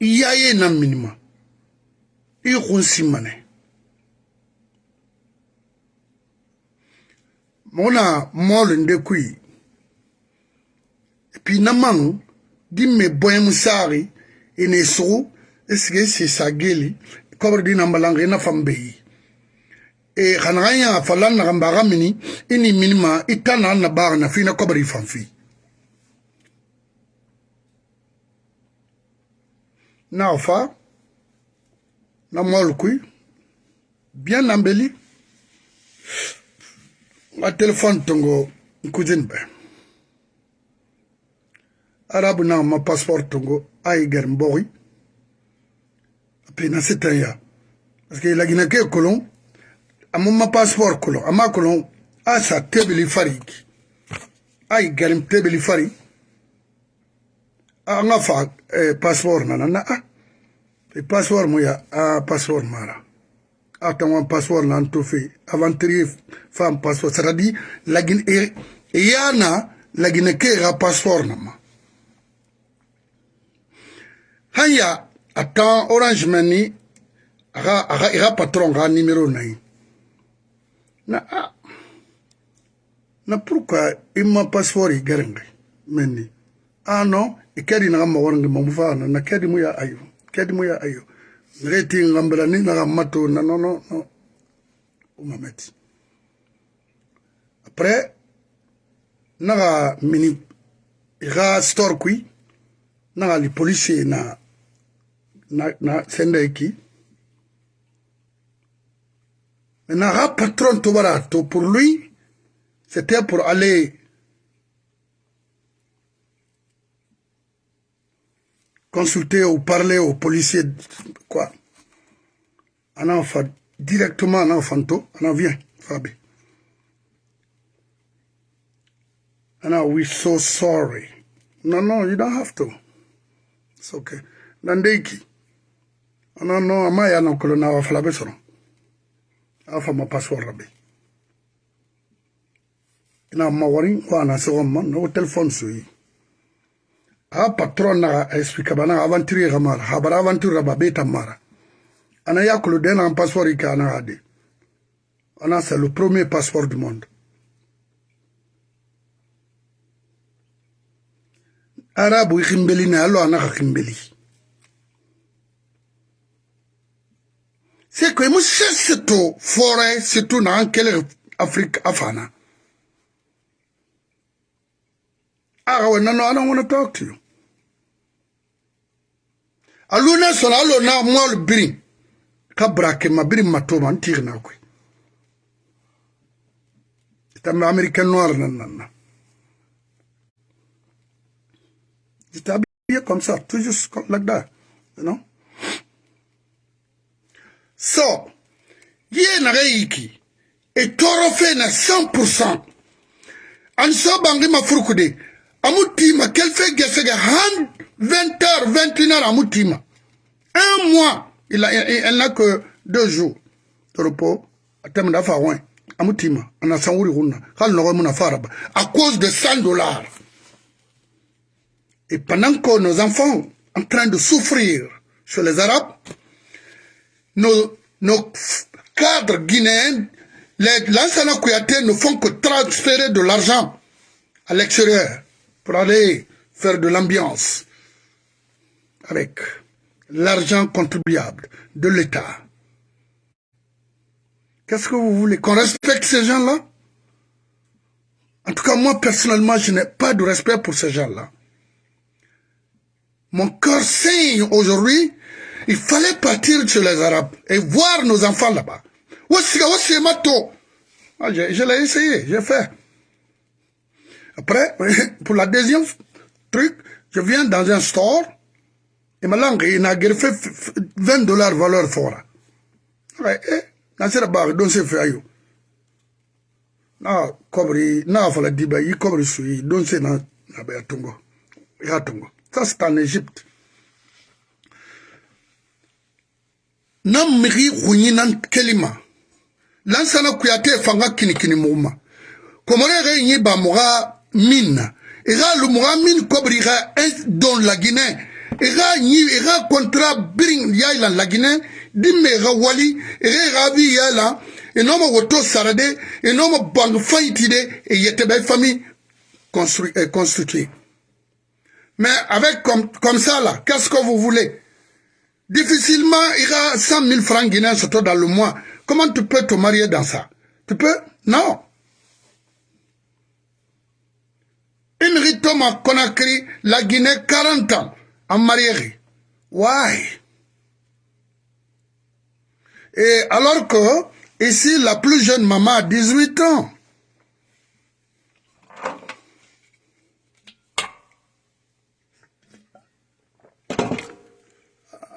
i y'a ye na minima. I go nsi mane. Mo na mɔɔlo nde kui. Epi na maŋ di me bɔɛm saare e ne sogo e sigi e si sa geli kɔbere di nambalaŋga e na fam be yi e xanaxa ya fa lan naxan baxa mini i e ni minima e i ta na na baaxa na fii na kɔbere i fan fii na ofa na molukui bien na mbeli. Nga telefone tongo nkuzini be arabu na ma passeport tongo ayi ger mbogi ape na sitan ya. Parce que lagina ke kolon amu ma passeport kolon ama kolon asa tebeli fariki ayi garim tebeli fariki Ah, an ka fa eh, passeport nana na a passeport mu ya a passeport mara. A tanwan passeport na an to fe. Aventurier fa an passeport. C'est à dire lagine e ya na lagine ke ga passeport na ma. Hanya a tan orange man ni aga aga iga e patron ga numéro na yi na a na pourquoi i ma passeport i garengai men ni ah non kedi na mo won mo mfana na kedi mu ya ayo kedi mu ya ayo. Ngeti ngambela ni na mato na no no no. Umameti après naga mini iga store kui naga li police na na na sende ki. Naga patron to bara to pour lui c'était pour aller consulter ou parler aux policiers quoi. Ana fa directement ana fanto ana vient fabi. Ana we so sorry. No no you don't have to. It's okay. Nandeki. Ana no ama ya na kolo na wa fala besoro afa ma password rabe ina ma wari wa na so ma no telephone suyi ha patron naga explique banaga aventure ga mara. Ha bara aventure ga babeta mara. Ana yakulu dena an passeport ike anaga de ana c'est le premier passeport du monde. Arabu i ximbeli ne alo anaga ximbeli c'est que mo sese to fore surtout na an kele afrique afana. Aga wenano ana want to talk to you. Alu ne sɔrɔ alo na mɔl biri ka brake ma biri tigi na koy itambe américain noir nan na j'étais habillé comme ça comme like that you know? So ye naga yiki e tɔɔrɔ fɛ na 100% an so bangi ma amu tima kelfe gesege hand 20 heures, 21 heures à Moutima. Un mois, il elle n'a que deux jours de repos. À Moutima, en Assangouri Runa, à cause de 100 dollars. Et pendant que nos enfants en train de souffrir chez les Arabes, nos, nos cadres guinéens, l'ancien Kouyaté ne font que transférer de l'argent à l'extérieur pour aller faire de l'ambiance avec l'argent contribuable de l'État. Qu'est-ce que vous voulez Qu'on respecte ces gens-là? En tout cas, moi, personnellement, je n'ai pas de respect pour ces gens-là. Mon cœur saigne aujourd'hui. Il fallait partir chez les Arabes et voir nos enfants là-bas. Ah, je, je l'ai essayé, j'ai fait. Après, pour la deuxième truc, je viens dans un store, et malanga ina gerfe 20 dollars valeur fora. Ay eh ayo na ba tungo ya tungo ça c'est en Égypte. Na miri nan kelima. Lansana fanga kini kini minna ira lu muga min kobri ga don la Guinée. Ega nyi ega contrat biring yaila la Guinée. Dimme ega wali ega ega bi yaila enoma woto sarade enoma bang faitide et yete bay famille construit euh, constituée mais avec comme comme ça là qu'est-ce que vous voulez? Difficilement il y a 100 000 francs guinéens surtout dans le mois. Comment tu peux te marier dans ça? Tu peux? Non une ritome à Conakry la Guinée 40 ans en marié. Why? Et alors que ici, la plus jeune maman a 18 ans.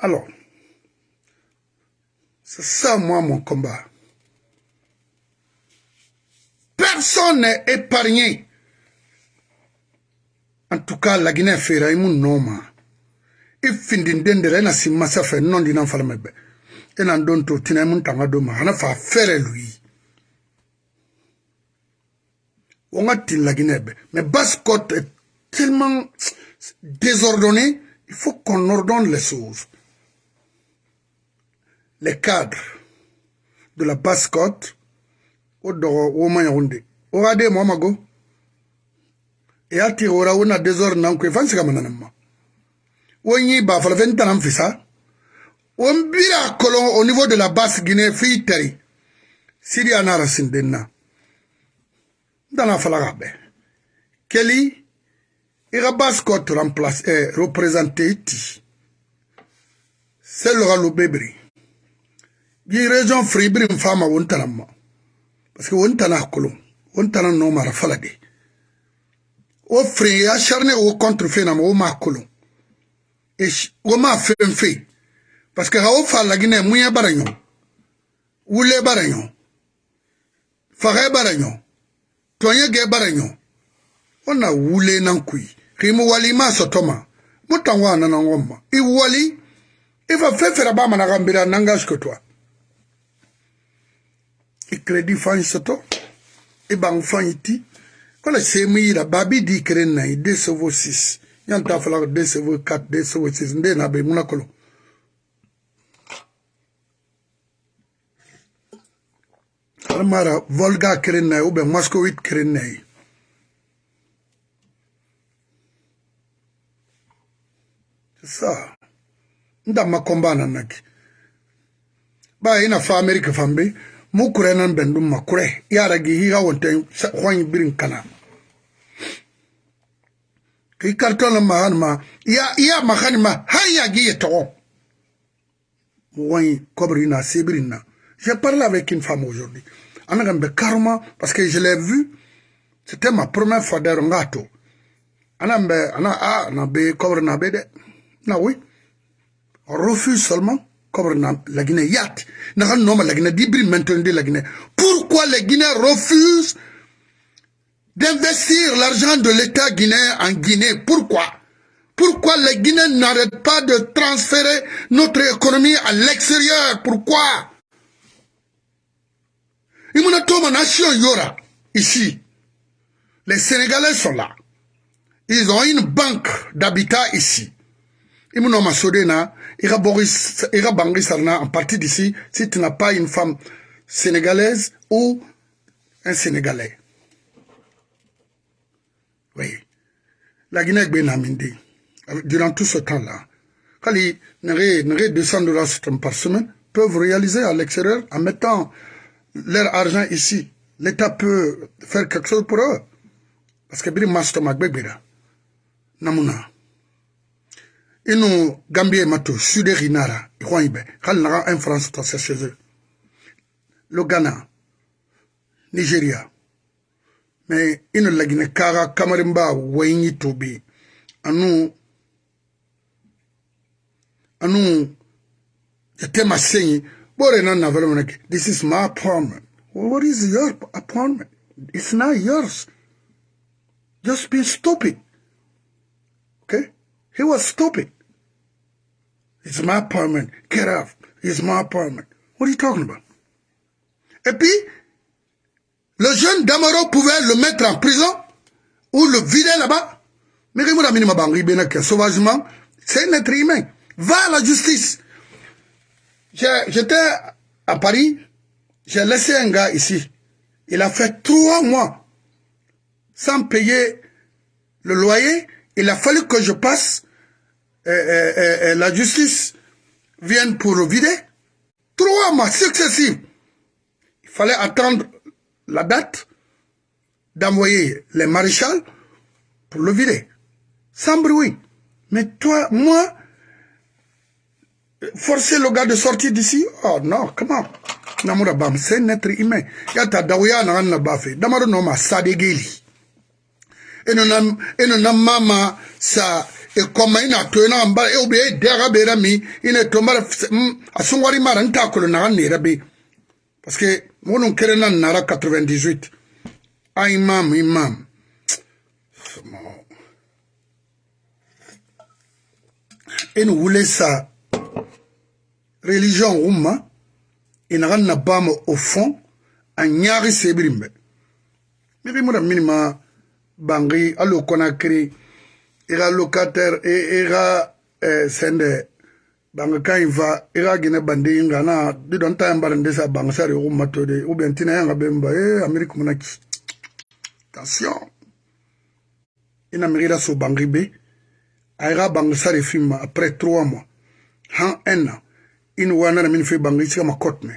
Alors, c'est ça, moi, mon combat. Personne n'est épargné. En tout cas, la Guinée fait un nom. i findinden dere ena simma safe non dinan falme be ena don to tina mun tanga do ma hana fa fere lui. On a tin la Guinée mais Basse-Côte est tellement désordonné il faut qu'on ordonne les choses. Les cadres de la Basse-Côte o dogo o mayaunde o ade mo mago e ati ora una désordre nan ko fansi kamana namma wonyi ba fala fen tanam fisa on bira kolon au niveau de la basse Guinée fi tari sidi anara sindenna dana fala gabe keli ira basse cote remplace eh, représenter ti c'est le galo bebri gi région fribri fama won tanam parce que won tana kolon won tana no mara fala de o firingeya sarine o kɔntrfe nama o ma kolon e o ma fen fe. Parce que ha o fa laginɛ muɲɛ bara ɲɔ wule bara ɲɔ fagɛ bara ɲɔ tɔɲɛ gɛ bara ɲɔ o na wule nan kui kimu wali i ma sɔtɔ ma mu tango a nana ŋɔ ma i wali i fa fɛn fɛrɛ ba mana ka nbiri a nan ka sikotɔ i kredi fan sɔtɔ i ban fan ti wala semu yira babi di kere na ye de sevo six yan ta fala ko de sevo quatre de sevo six nde na be muna kolo. Alamara volga kere na ye ou bien moscowit kere na ye sa nda makomba nanaki ba e ina fa amerika fambe mu kure nan bendum makure yara gi higa wonten hoyin birin kana. Ki karton ma han ma j'ai parlé avec une femme aujourd'hui. Karma parce que je l'ai vu. C'était ma première fois der ngato. Anambe ana a na be na be de. Na oui. On refuse seulement comme la Guinée Yat. la Guinée d'Ibri maintenant la Guinée. Pourquoi les Guinéens refusent d'investir l'argent de l'État guinéen en Guinée Pourquoi? Pourquoi les Guinéens n'arrêtent pas de transférer notre économie à l'extérieur? Pourquoi? Nation Yora, ici. Les Sénégalais sont là. Ils ont une banque d'habitat ici. Imunoma Sodena, ira Boris, ira Bangui Sarna, en partie d'ici, si tu n'as pas une femme sénégalaise ou un Sénégalais. Oui. La Guinée Benamindi, durant tout ce temps-là, quand n'auraient 200 dollars par semaine, peuvent réaliser à l'extérieur en mettant leur argent ici. L'État peut faire quelque chose pour eux. Parce que Biri Mastomak Begbera, Namuna. inu gambie mato sude rinara ibe hal naga un france tase chez eux le ghana nigeria mais inu lagine kaga kamarimba wayi tobi anu anu yatema senyi bore na na velo this is my apartment well, what is your apartment it's not yours just be stupid okay He was stupid. It's my apartment. Get off. It's my apartment. What are you talking about? Et puis, le jeune Damaro pouvait le mettre en prison ou le vider là-bas. Mais sauvagement, c'est un être humain. Va à la justice. J'étais à Paris, j'ai laissé un gars ici. Il a fait trois mois sans payer le loyer il a fallu que je passe, euh, euh, euh, la justice vienne pour le vider. Trois mois successifs. Il fallait attendre la date d'envoyer les maréchals pour le vider. Sans bruit. Mais toi, moi, forcer le gars de sortir d'ici Oh non, comment? Namura Bam, c'est un être humain. Yata Dawaya n'a pas fait. Damaro Noma Sadegeli. sa ina bera mi ina to mara asungwari mara nta kolo na parce que mono kere na nara 98 a imam imam. Eno wule sa religion umma ina ganna bama au fond a nyaari sebirimbe miri mura minima bangi alo konakiri i ka locataire i ka eh, bange kan i va i ka gene bande i ngana di dɔ n ta yan bara nde sa bange sari yogo mato de ou bien tina yanga e, be mba e amerike muna ki tension i na miri i la so bange be. A i ka bange sari fi ma après trois mois. Han un an i ni wana na mini fi bange i sika ma cote me.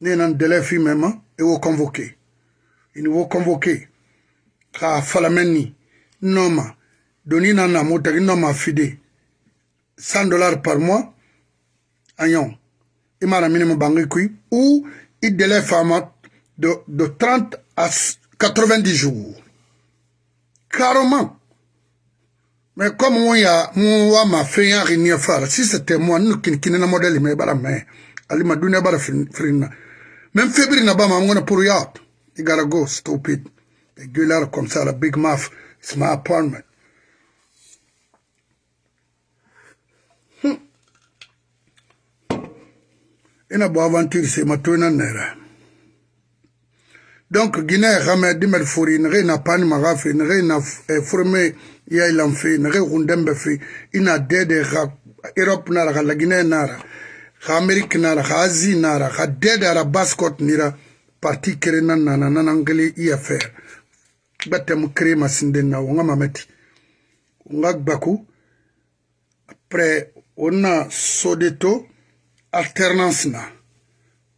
Ne na délai fi me ma e wo convoqué. I ni wo convoqué. Ka falamɛn ni nɔma doni na na mo tagi nɔma fide. 100 dollars par mois agnon imara minimum bangi kui ou il délai fama de, de 30 à 90 jours. Carrément. Mais comme on y a moi ma fait un rien faire si c'était moi nous qui qui na modèle mais bara mais ali ma dunia bara frina même février na ba ma ngona pour ya you gotta go stupid the gueulard comme ça la big mouth it's my apartment ina bo aventure c'est ma toina nera donc guinée xame dimet fori nexe na pani maxa fe nexe na forme yailan fe nexe xundembe fe ina dede xa europe nara xa laguinée nara xa amérique nara xa asie nara xa dede ara bascot nira parti kere na nana nanangeli i affaire gbatemu kere masinden na wonga mameti. Wonga gbaku après wonna sodeto alternance na.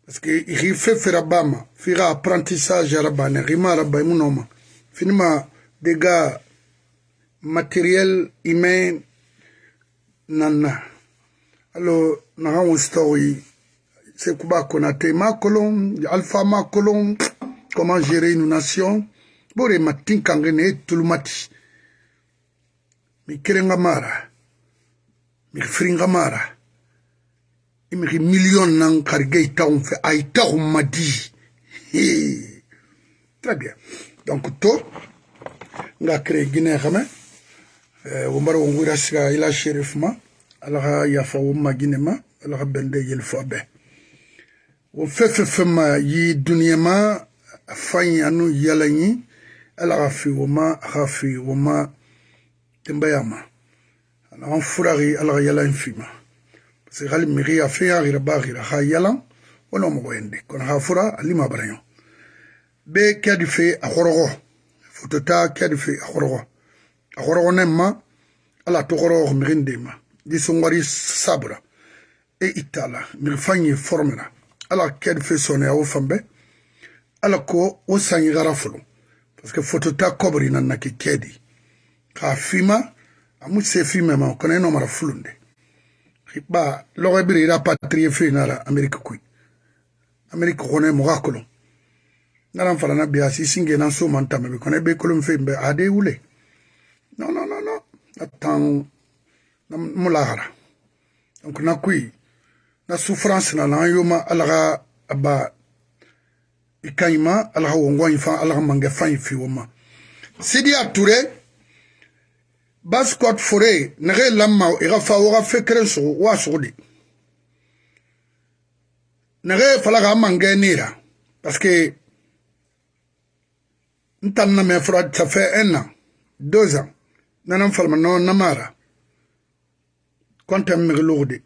Parce que ixi fe fera bama fixa apprentissage arabane xima araba munoma finima dega matériel humain nanna alo naxa wonstoxoyi sekuba konate ma kolon alpha ma kolon comment gérer une nation. Bore ma tinkange ne tulumati mi kerenga mara mi firinga mara imiki million nan karige itaun fe a itaun madi très bien. Donc to nga créé guinée xame wo mbara wo ngura siga ila shérif ma alaxa yafa wo ma guinée ma alaxa bende yel fo be wo fefe fe ma yi duniya ma fanyi anu yala ñi fi wo ma fi wo ma tembaya ma. Alaxan furaxi yala fi ma si hali migiya fiya gira ba gira ha yalan wala mogo yende kono ha fura alima barayo. Be kadi fe a khorogo kadi fe a khorogo a ala to khorogo miginde ma. Di sungwari sabra e itala migi fanyi formela ala kadi fe sone ya wofambe ala ko wo sanyi gara parce que fotota kobri nan na ki kedi ka fima amu se fima ma kono eno mara fulunde. Ba logo biri ira patrie fe nara amerika kui amerika kone moga kolon. Naran fala na biya si singe nan so man tame kone be kolon fe be ade wule no no no no atan na mulahara donc na kui na souffrance na na yoma alaga aba ikayima alaga wongo infa alaga mange fa fi woma sidi ature baskot fore nege lamma i ga fa woga fekeren sogo wa sogo de nege fala ga mange nira parce que ntan na me fura ça fait un an deux ans nanan falma no namara kontem mege logo de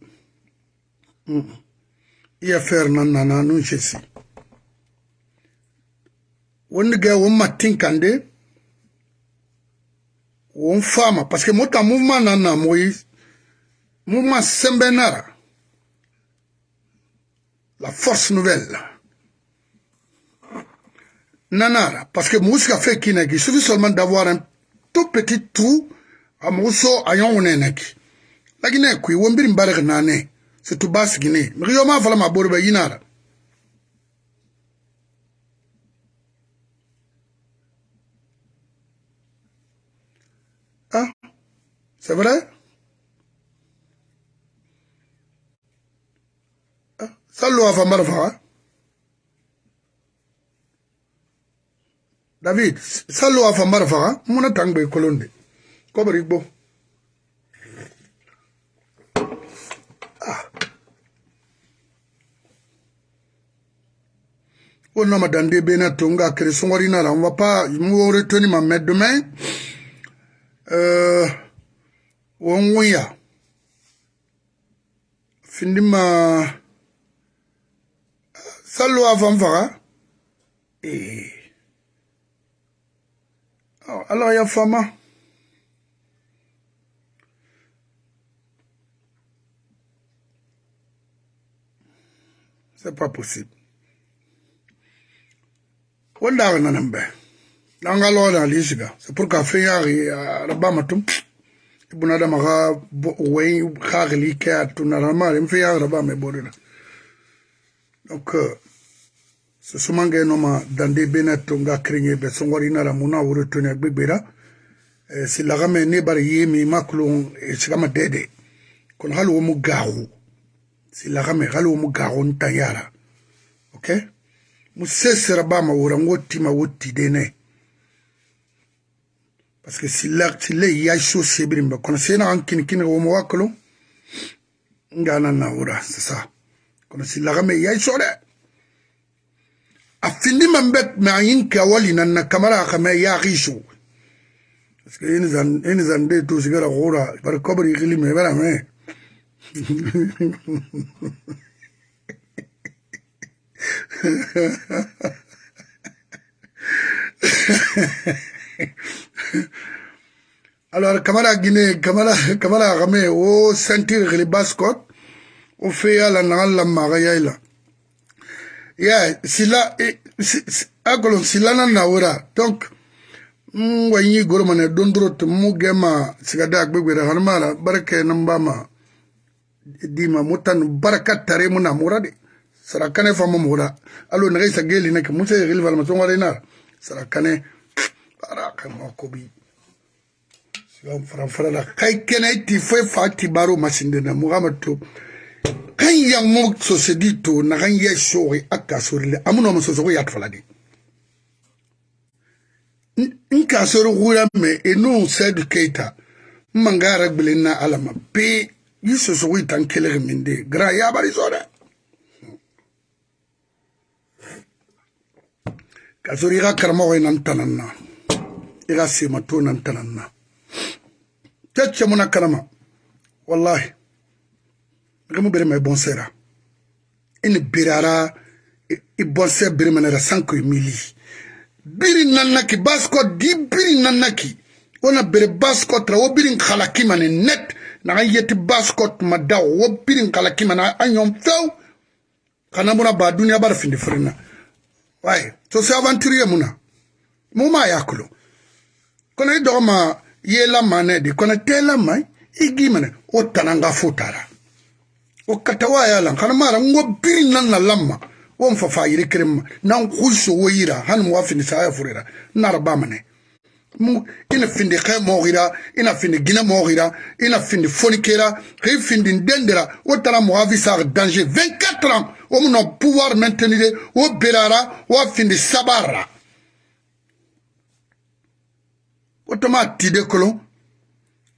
iya fer nan nana nun chesi wonni ge wo matin kande on fama parce que mota mouvement nana moïse. Mouvement sembenara. La force nouvelle. Nanara. Parce que musika fait kineki il suffit seulement d'avoir un tout petit trou à muso ayon neneki lakini kui wombiri mbarek nane c'est tout bas gine mi yo ma fala ma borbe yinara c'est vrai? Ah, Sallo a fambar faga. David, sallo a fambar faga, muna tangbe kolonde. Kobari bo. Ah. On son ordinaire, on va pas, nous retenir ma mère demain. Uh, wonwunya findima uh, sallo a fan faga eh. oh, ya fama. C'est pas possible. Wanda ga nanan bai dan ga lawa da c'est pour ka fin yari uh, bunadama xa way xaxili ke a tuna normalem fe yaxaraba me borira donc susumange noma dande bena tonga kringe be songori nara muna wuro tuna gbegbera e, silaga me bari ye mi makulon e, sigama dede. Kono hali wo mu gaxu hali wo mu gaxu ok? Mu sesera bama wura ngo tima wo tidene parce que silak tile ya sho sebirin ba kono sena an kin kin wo mawakalo ngana na wura sasa kono silaka me ya sho de afindi mambet ma yin kawali nan na kamara kama ya gisho parce que yin zan yin zan de to sigara gora bar kabri gili me bara me ha ha ha alors kamara gine kamara kamara xame wo sentir xili bascot o feya la naxa lammaxa yay la ya sila a sila nan na wora donc n wa ɲi goromane dondorot mu gema sigada agbegwera hanmara barake nambama dima mutan baraka tare mu namura sarakane fama mura alo naxa isa gelina ke musa xili falmasonwarena sarakane araka makobi. Farafara kai kena ti foi fa ti baro masinde na muhammad to kan ya mo so se di to na kan ya so ri aka so ri amuno mo so so ya tfala di. Nka so ri gura me eno said keita. Mangara gbilina alama. Pe yuso so wi tan kele minde gra ya bari so da ka so ri ga karma ko nan tanan na i ka sema to na tana na. Kɛ cɛ mun na kalama wallahi nka mu bere ma i bɔnsɛra i ni berara i bɔnsɛ bere ma nɛra sanko i mili. Biri nannaki baskɔ di biri nannaki wona bere baskɔ tara wo biri halaki ma ni net naga yeti baskɔ tuma da wo biri halaki ma na a ɲɔn fewu kana muna ba duniya bara findi firin na. Waye to sai avanturiye muna mu ma ya kulo kono i dogma yela mane di kono tela mai igi mane o tananga futara o katawa ya lan kana mara ngo biri nan na lamma. Won fa fa yiri kirma nan khusho woyira han wa fini sa ya furira nara ba mane mu ina findi khay mogira ina findi gina mo gira ina findi fonikera kay findi dendera o tara mo avi sa danger 24 ans. O mo no pouvoir maintenir. O berara o findi sabara woto ma tide kolon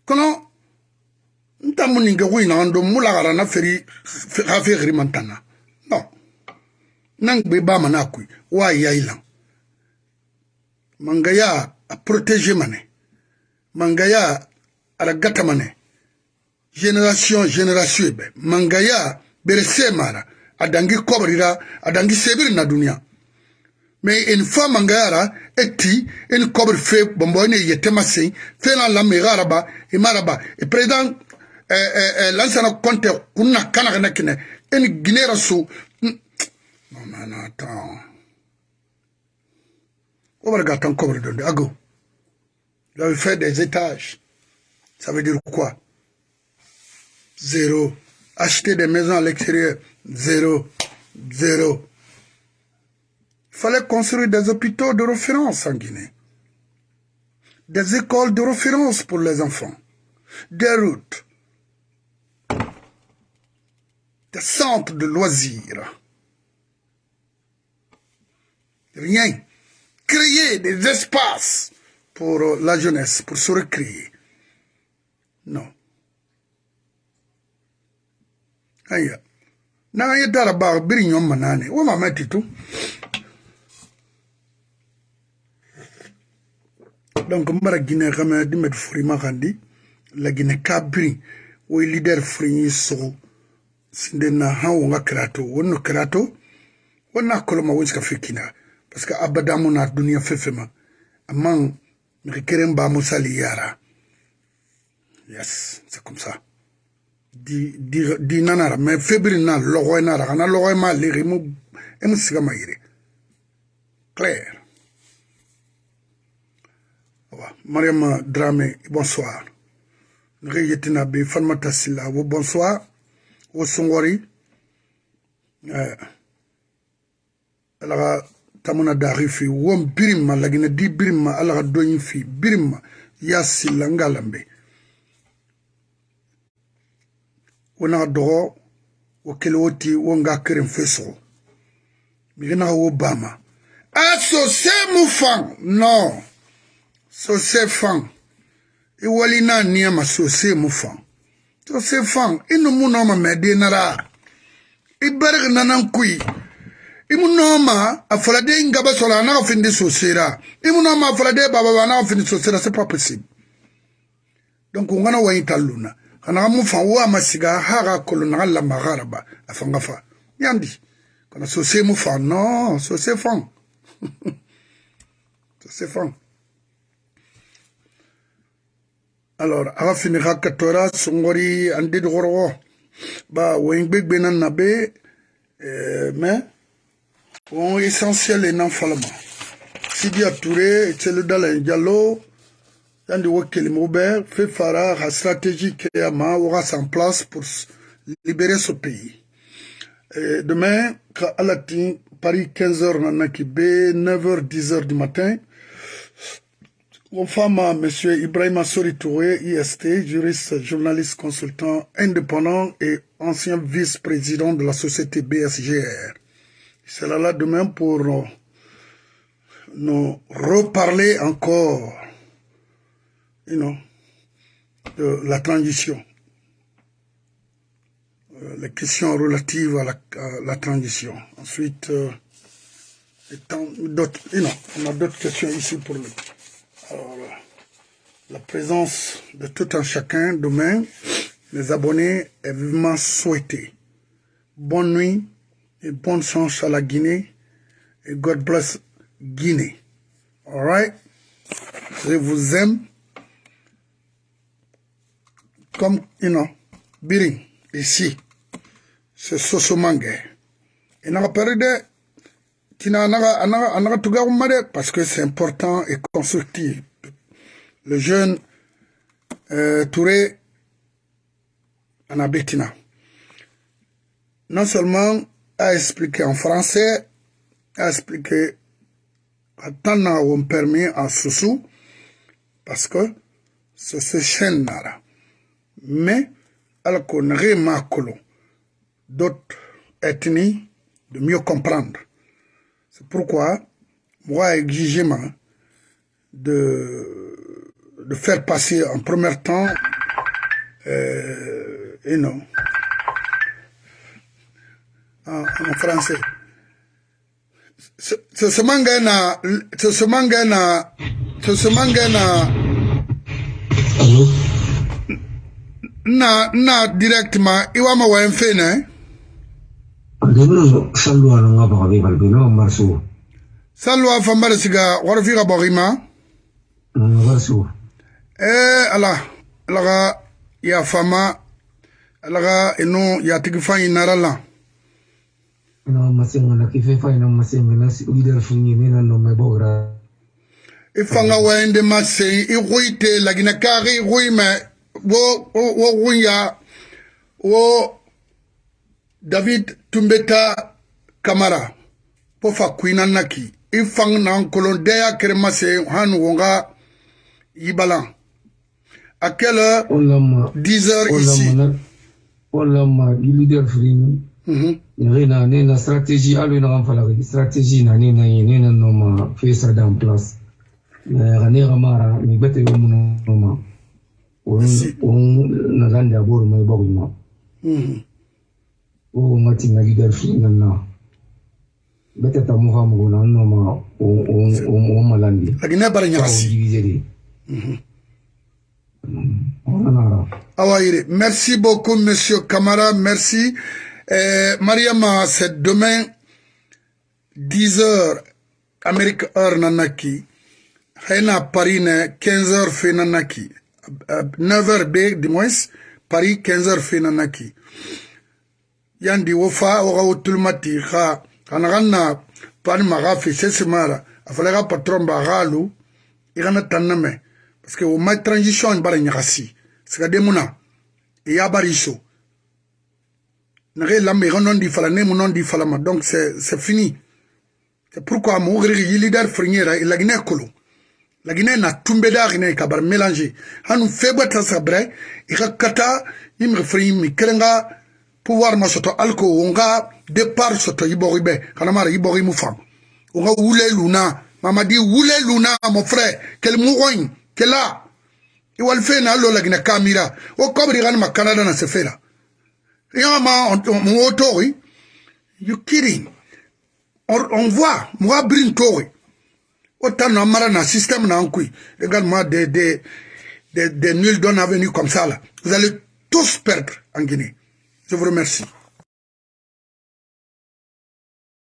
kono nta mu nin kɛ ko ina an don mu lagara na feri hafe xiri man tan na non nan gbe ba mana kui wa ya ilan mangaya a protéger mane. Mangaya ala gata mane. Génération génération be mangaya bere se mara. Adangi kobrira adangi sebiri na duniya mais une fois mangayara eti une kobre fe bombo ne yetema sen fe na la megaraba e maraba. E président lansana konte kunna kana kana kine en ginera so non non attends. On va regarder le donde ago. Il avait fait des étages. Ça veut dire quoi? Zéro. Acheter des maisons à l'extérieur. Zéro. Zéro fallait construire des hôpitaux de référence en Guinée des écoles de référence pour les enfants des routes des centres de loisirs. Rien. Créer des espaces pour la jeunesse, pour se recréer. Non. Aya. Na ya dara ba biri nyom manane. Wa mama titu. Donc mbara Guinée kama dimet furima xandi la Guinée ka biri wo leader furi so sinde na han wonga krato wonno krato wonna koloma wonsi ka fikina parce que abadamu na dunia fefema. Amman mi keren ba mo sali yara. Yes c'est comme ça. Di di di nanara mais febri na logo nara. Kana logo ma legi mu emu siga ma yire clair Mariam Dramé, bonsoir. Ngeyetina be Fanmata Silla, bonsoir. Wo Songori. Euh, alaga tamuna dari fi won birimma lagina di birimma alaga doyin fi birimma ya silla ngalambe wona dogo wo kele woti wo nga keren feso migina wo bama aso se mu fan no sose faŋ i wali naa niɛma sose mu faŋ sose faŋ i nu mu nɔɔma mɛdii naraa i bɛrigi nanan kui. I mu nɔɔma a fɔladee ngaba sɔrɔ a naga findi sosera i mu nɔɔma a fɔladee bababa a naga findi sosera c'est pas possible donc n kana wayi ta luna ka naga mu faŋ wo a ma siga haga kolo naga lamagaraba a faŋga fa. Yandi kana sose mu faŋ non sose faŋ sose faŋ alors aga fini hakatora songori andi dogoro ba wengbe na nabe euh, mais Bon, essentiel et non falama. Sidi Touré, Tseludala Diallo, Yandi Wakeli Moubert, fait Farah, la stratégie qui a aura en place pour libérer ce pays. Et demain, quand Alatin, Paris 15h, Nanakibé, 9h, 10h du matin, on femme à M. Ibrahim Assori Touré, IST, juriste, journaliste, consultant indépendant et ancien vice-président de la société BSGR sera là demain pour nous, reparler encore you know, de la transition. Euh, les questions relatives à la, à la transition. Ensuite, euh, d'autres, you know, on a d'autres questions ici pour le. Alors, la présence de tout un chacun demain, les abonnés est vivement souhaité. Bonne nuit et bonne chance à la Guinée. Et God bless Guinée. Alright? Je vous aime. Comme, you know, Biring, ici, c'est Sosomangue. Et n'a pas de tina parce que c'est important et constructif. Le jeune euh, Touré Anabetina. Non seulement a expliqué en français, a expliqué à Tana on permis en Soussou, parce que c'est ce chaîne là. Mais, alors qu'on remarque d'autres ethnies de mieux comprendre. C'est pourquoi, moi, exigément, de, de faire passer en premier temps, euh, et non, en, en français. Ce manga na, ce manga na, ce manga na, Allô? na, na directement, iwa ma wa mfe ne, bimno sallu ala nga baka bibal bino marsu sallu afa marsiga wara figa bagima marsu mm, eh ala laga ya fama laga ino ya tigi fayi narala na masenga na kife fayi na masenga na si uidar funyi mena no me bogra ifanga e wende masengi iguite e lagina kari iguime wo wo wo ya wo David Tumbeta Kamara pofa kuina naki ifang na kolon deya kere mase han wonga yibalan à quelle heure Olama. 10 heures ici Olama na. Olama. Mhm. Ne na stratégie ki stratégie na ne na ne na no ma fait ça dans place. Ne ramara mi bete muno no ma. On on na mai. Mhm. O. Merci beaucoup, Monsieur Kamara. Merci. Euh, Mariama, c'est demain, 10 heures, Amérique heure nanaki. Haina Paris ne 15 heures fait nanaki. Euh, 9 heures B, du moins, paris 15 heures fena naki yandi wo fa woga wo tuluma ti xa xana xan na pani maxa fi sesimara a fala xa patron ba xalu i xana tanna me parce que wo ma transition bara ñaxasi siga demuna i e ya bari so naxe lambe i xa nondi fala nemu nondi falama donc c'est fini. C'est pourquoi mo xirixi yilidar friñera i e lagine kolo. Lagine na tumbe daxine ka bara mélanger xanu febata sabre i e xa kata i mixi friñ mi kerenga pouvoir ma soto alko wonga départ soto ibori be kana mara ibori mu fam wonga wule luna mamadi wule luna mon frère. Quel mourogne quel là i wal fe na lo la guinée kamira. O kobri gan ma canada na se fera yama on otori you kidding. On, on voit moi brin tori autant na mara na système na nkui également des des des, des nuls d'un avenue comme ça là. Vous allez tous perdre en Guinée je vous remercie